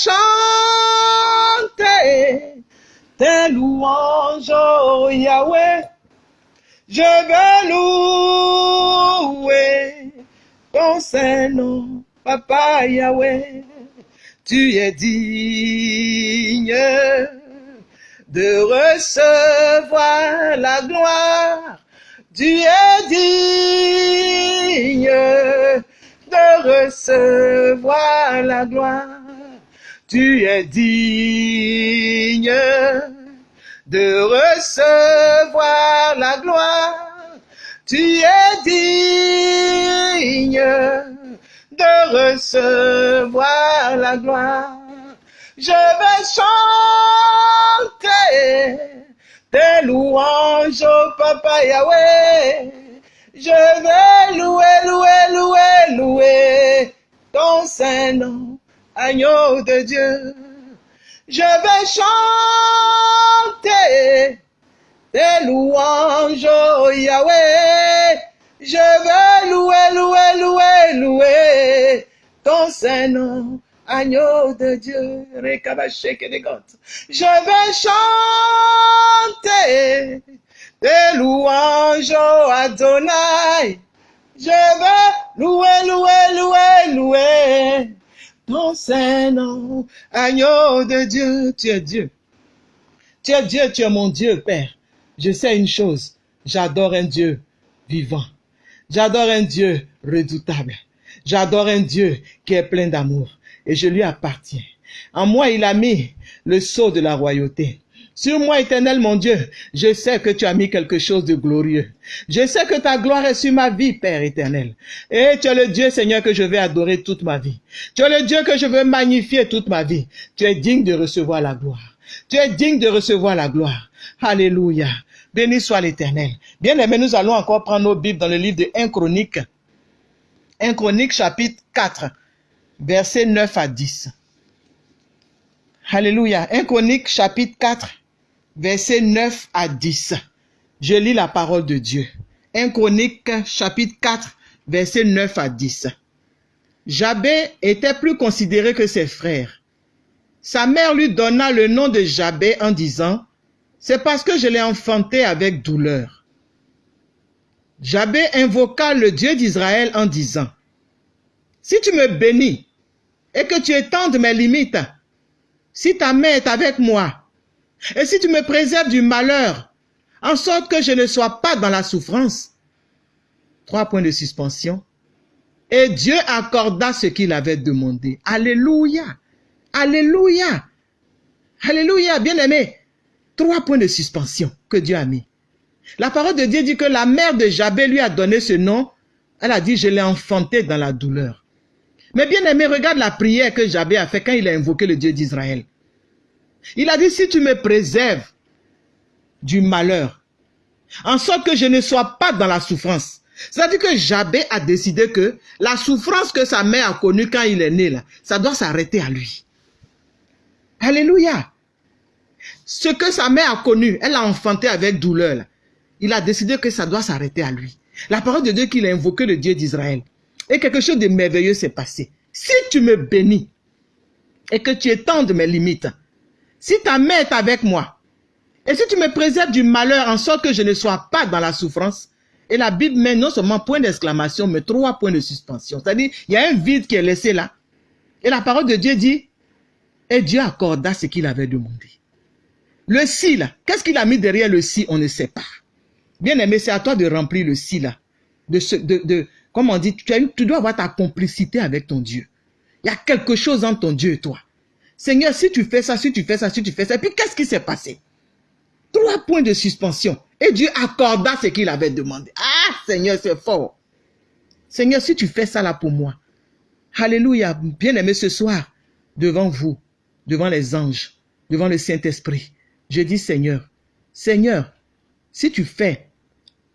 chanter tes louanges, oh Yahweh. Je vais louer ton Saint-Nom, Papa Yahweh. Tu es digne de recevoir la gloire. Tu es digne de recevoir la gloire. Tu es digne de recevoir la gloire. Tu es digne de recevoir la gloire. Je vais chanter tes louanges au Papa Yahweh. Je vais louer, louer, louer, louer ton Saint-Nom, agneau de Dieu. Je vais chanter tes louanges au Yahweh. Je vais louer, louer, louer, louer ton Saint-Nom, agneau de Dieu. Je vais chanter tes louanges au Adonai. Je vais louer, louer, louer, louer ton Saint-Nom, agneau de Dieu. Tu es Dieu. Tu es Dieu, tu es mon Dieu, Père. Je sais une chose, j'adore un Dieu vivant. J'adore un Dieu redoutable. J'adore un Dieu qui est plein d'amour et je lui appartiens. En moi, il a mis le sceau de la royauté. Sur moi, éternel mon Dieu, je sais que tu as mis quelque chose de glorieux. Je sais que ta gloire est sur ma vie, Père éternel. Et tu es le Dieu, Seigneur, que je vais adorer toute ma vie. Tu es le Dieu que je veux magnifier toute ma vie. Tu es digne de recevoir la gloire. Tu es digne de recevoir la gloire. Alléluia. Béni soit l'éternel. Bien aimé, nous allons encore prendre nos Bibles dans le livre de 1 Chronique. 1 Chronique chapitre 4, versets 9 à 10. Alléluia. 1 Chronique chapitre 4, versets 9 à 10. Je lis la parole de Dieu. 1 Chronique chapitre 4 versets 9 à 10. Jabé était plus considéré que ses frères. Sa mère lui donna le nom de Jabé en disant, c'est parce que je l'ai enfanté avec douleur. Jabé invoqua le Dieu d'Israël en disant, si tu me bénis et que tu étendes mes limites, si ta main est avec moi, et si tu me préserves du malheur, en sorte que je ne sois pas dans la souffrance. Trois points de suspension. Et Dieu accorda ce qu'il avait demandé. Alléluia. Alléluia. Alléluia, bien-aimé. Trois points de suspension que Dieu a mis. La parole de Dieu dit que la mère de Jabé lui a donné ce nom. Elle a dit, je l'ai enfanté dans la douleur. Mais bien aimé, regarde la prière que Jabé a fait quand il a invoqué le Dieu d'Israël. Il a dit, si tu me préserves du malheur, en sorte que je ne sois pas dans la souffrance. C'est-à-dire que Jabé a décidé que la souffrance que sa mère a connue quand il est né, là, ça doit s'arrêter à lui. Alléluia. Ce que sa mère a connu, elle a enfanté avec douleur. Il a décidé que ça doit s'arrêter à lui. La parole de Dieu qu'il a invoqué le Dieu d'Israël. Et quelque chose de merveilleux s'est passé. Si tu me bénis et que tu étendes mes limites, si ta main est avec moi, et si tu me préserves du malheur en sorte que je ne sois pas dans la souffrance, et la Bible met non seulement point d'exclamation, mais trois points de suspension. C'est-à-dire, il y a un vide qui est laissé là. Et la parole de Dieu dit, et Dieu accorda ce qu'il avait demandé. Le si là, qu'est-ce qu'il a mis derrière le si, on ne sait pas. Bien aimé, c'est à toi de remplir le si là. De, ce, de, de, comme on dit, tu, tu dois avoir ta complicité avec ton Dieu. Il y a quelque chose entre ton Dieu et toi. Seigneur, si tu fais ça, si tu fais ça, si tu fais ça, et puis qu'est-ce qui s'est passé? Trois points de suspension. Et Dieu accorda ce qu'il avait demandé. Ah, Seigneur, c'est fort. Seigneur, si tu fais ça là pour moi. Alléluia, bien-aimé ce soir, devant vous, devant les anges, devant le Saint-Esprit, je dis Seigneur, Seigneur, si tu fais,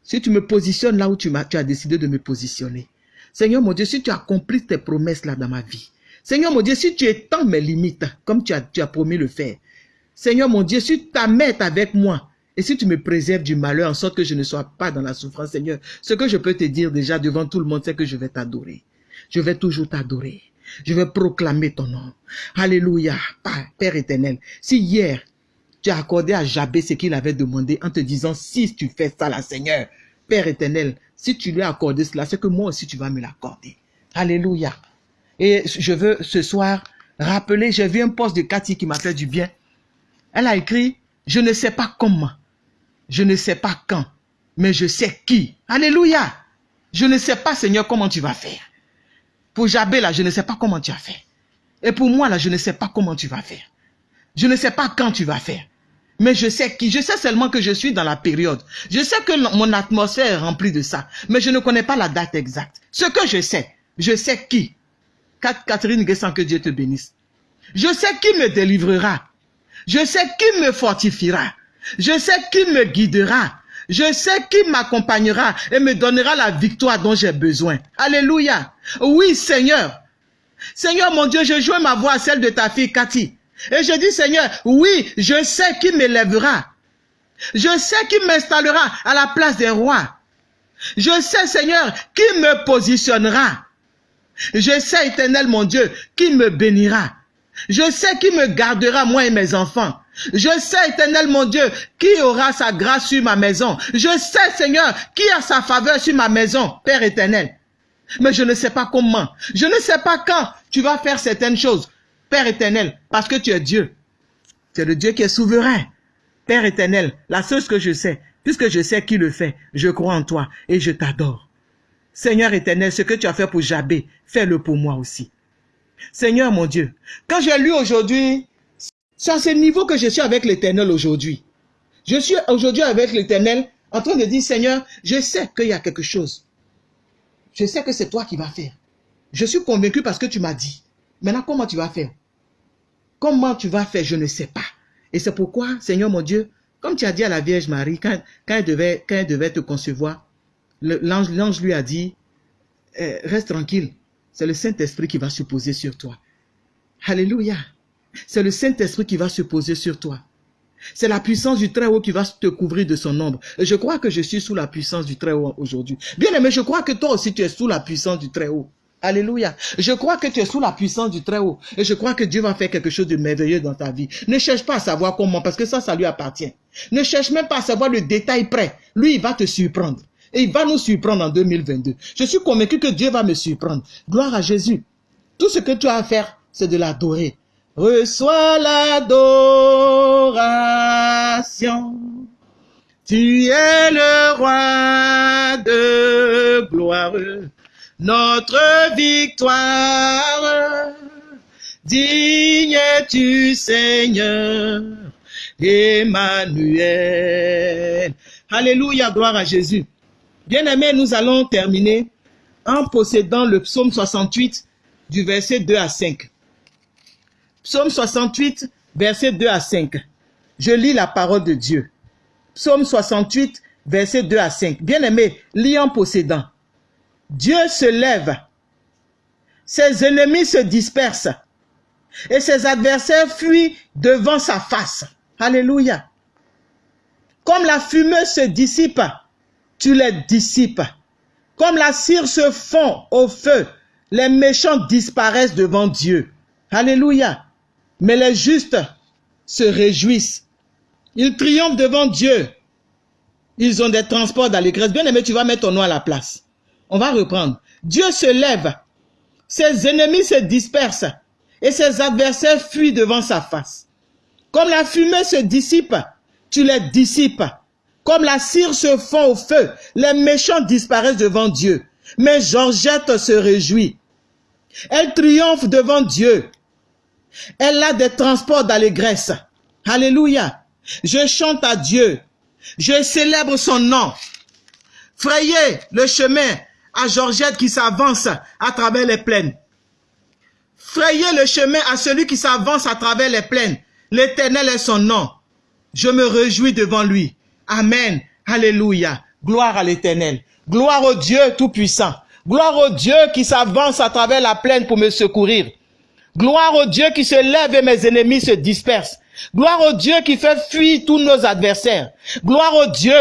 si tu me positionnes là où tu, as, tu décidé de me positionner, Seigneur mon Dieu, si tu accomplis tes promesses là dans ma vie, Seigneur mon Dieu, si tu étends mes limites, comme tu as, tu as promis le faire, Seigneur mon Dieu, si ta main est avec moi, et si tu me préserves du malheur en sorte que je ne sois pas dans la souffrance, Seigneur, ce que je peux te dire déjà devant tout le monde, c'est que je vais t'adorer. Je vais toujours t'adorer. Je vais proclamer ton nom. Alléluia. Père éternel, si hier, tu as accordé à Jabé ce qu'il avait demandé en te disant, si tu fais ça là, Seigneur, Père éternel, si tu lui as accordé cela, c'est que moi aussi tu vas me l'accorder. Alléluia. Et je veux ce soir rappeler, j'ai vu un poste de Cathy qui m'a fait du bien. Elle a écrit, je ne sais pas comment, je ne sais pas quand, mais je sais qui. Alléluia. Je ne sais pas, Seigneur, comment tu vas faire. Pour Jabé, là, je ne sais pas comment tu as fait. Et pour moi, là, je ne sais pas comment tu vas faire. Je ne sais pas quand tu vas faire. Mais je sais qui. Je sais seulement que je suis dans la période. Je sais que mon atmosphère est remplie de ça. Mais je ne connais pas la date exacte. Ce que je sais, je sais qui. Catherine Guessant, que Dieu te bénisse. Je sais qui me délivrera. Je sais qui me fortifiera. Je sais qui me guidera. Je sais qui m'accompagnera et me donnera la victoire dont j'ai besoin. Alléluia. Oui, Seigneur. Seigneur mon Dieu, je joins ma voix à celle de ta fille Cathy. Et je dis, Seigneur, oui, je sais qui m'élèvera. Je sais qui m'installera à la place des rois. Je sais, Seigneur, qui me positionnera. Je sais, éternel mon Dieu, qui me bénira. Je sais qui me gardera, moi et mes enfants. Je sais, éternel mon Dieu, qui aura sa grâce sur ma maison. Je sais, Seigneur, qui a sa faveur sur ma maison, Père éternel. Mais je ne sais pas comment. Je ne sais pas quand tu vas faire certaines choses, Père éternel, parce que tu es Dieu. Tu es le Dieu qui est souverain. Père éternel, la seule chose que je sais, puisque je sais qui le fait, je crois en toi et je t'adore. Seigneur éternel, ce que tu as fait pour Jabé, fais-le pour moi aussi. Seigneur mon Dieu, quand j'ai lu aujourd'hui, c'est à ce niveau que je suis avec l'éternel aujourd'hui. Je suis aujourd'hui avec l'éternel en train de dire, Seigneur, je sais qu'il y a quelque chose. Je sais que c'est toi qui vas faire. Je suis convaincu parce que tu m'as dit. Maintenant, comment tu vas faire? Comment tu vas faire? Je ne sais pas. Et c'est pourquoi, Seigneur mon Dieu, comme tu as dit à la Vierge Marie, quand, elle, devait, quand devait te concevoir, l'ange lui a dit, eh, reste tranquille, c'est le Saint-Esprit qui va se poser sur toi. Alléluia. C'est le Saint-Esprit qui va se poser sur toi. C'est la puissance du Très-Haut qui va te couvrir de son ombre. Je crois que je suis sous la puissance du Très-Haut aujourd'hui. Bien aimé, je crois que toi aussi tu es sous la puissance du Très-Haut. Alléluia. Je crois que tu es sous la puissance du Très-Haut. Et je crois que Dieu va faire quelque chose de merveilleux dans ta vie. Ne cherche pas à savoir comment, parce que ça, ça lui appartient. Ne cherche même pas à savoir le détail près. Lui, il va te surprendre. Et il va nous surprendre en 2022. Je suis convaincu que Dieu va me surprendre. Gloire à Jésus. Tout ce que tu as à faire, c'est de l'adorer. Reçois l'adoration. Tu es le roi de gloire notre victoire. Digne tu Seigneur, Emmanuel. Alléluia, gloire à Jésus. Bien-aimés, nous allons terminer en possédant le psaume 68 du verset 2 à 5. Psaume 68, verset 2 à 5. Je lis la parole de Dieu. Psaume 68, verset 2 à 5. Bien-aimé, lis en possédant. Dieu se lève, ses ennemis se dispersent et ses adversaires fuient devant sa face. Alléluia. Comme la fumée se dissipe, tu les dissipes. Comme la cire se fond au feu, les méchants disparaissent devant Dieu. Alléluia. Mais les justes se réjouissent. Ils triomphent devant Dieu. Ils ont des transports d'allégresse. Bien aimé, tu vas mettre ton nom à la place. On va reprendre. Dieu se lève, ses ennemis se dispersent et ses adversaires fuient devant sa face. Comme la fumée se dissipe, tu les dissipes. Comme la cire se fond au feu, les méchants disparaissent devant Dieu. Mais Georgette se réjouit. Elle triomphe devant Dieu. Elle a des transports d'allégresse. Alléluia. Je chante à Dieu. Je célèbre son nom. Frayez le chemin à Georgette qui s'avance à travers les plaines. Frayez le chemin à celui qui s'avance à travers les plaines. L'éternel est son nom. Je me réjouis devant lui. Amen. Alléluia. Gloire à l'éternel. Gloire au Dieu Tout-Puissant. Gloire au Dieu qui s'avance à travers la plaine pour me secourir. Gloire au Dieu qui se lève et mes ennemis se dispersent. Gloire au Dieu qui fait fuir tous nos adversaires. Gloire au Dieu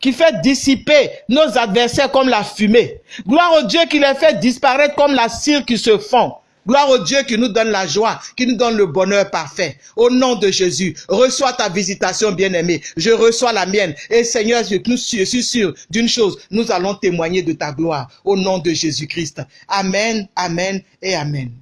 qui fait dissiper nos adversaires comme la fumée. Gloire au Dieu qui les fait disparaître comme la cire qui se fond. Gloire au Dieu qui nous donne la joie, qui nous donne le bonheur parfait. Au nom de Jésus, reçois ta visitation, bien-aimée. Je reçois la mienne. Et Seigneur, je suis sûr d'une chose, nous allons témoigner de ta gloire. Au nom de Jésus-Christ. Amen, Amen et Amen.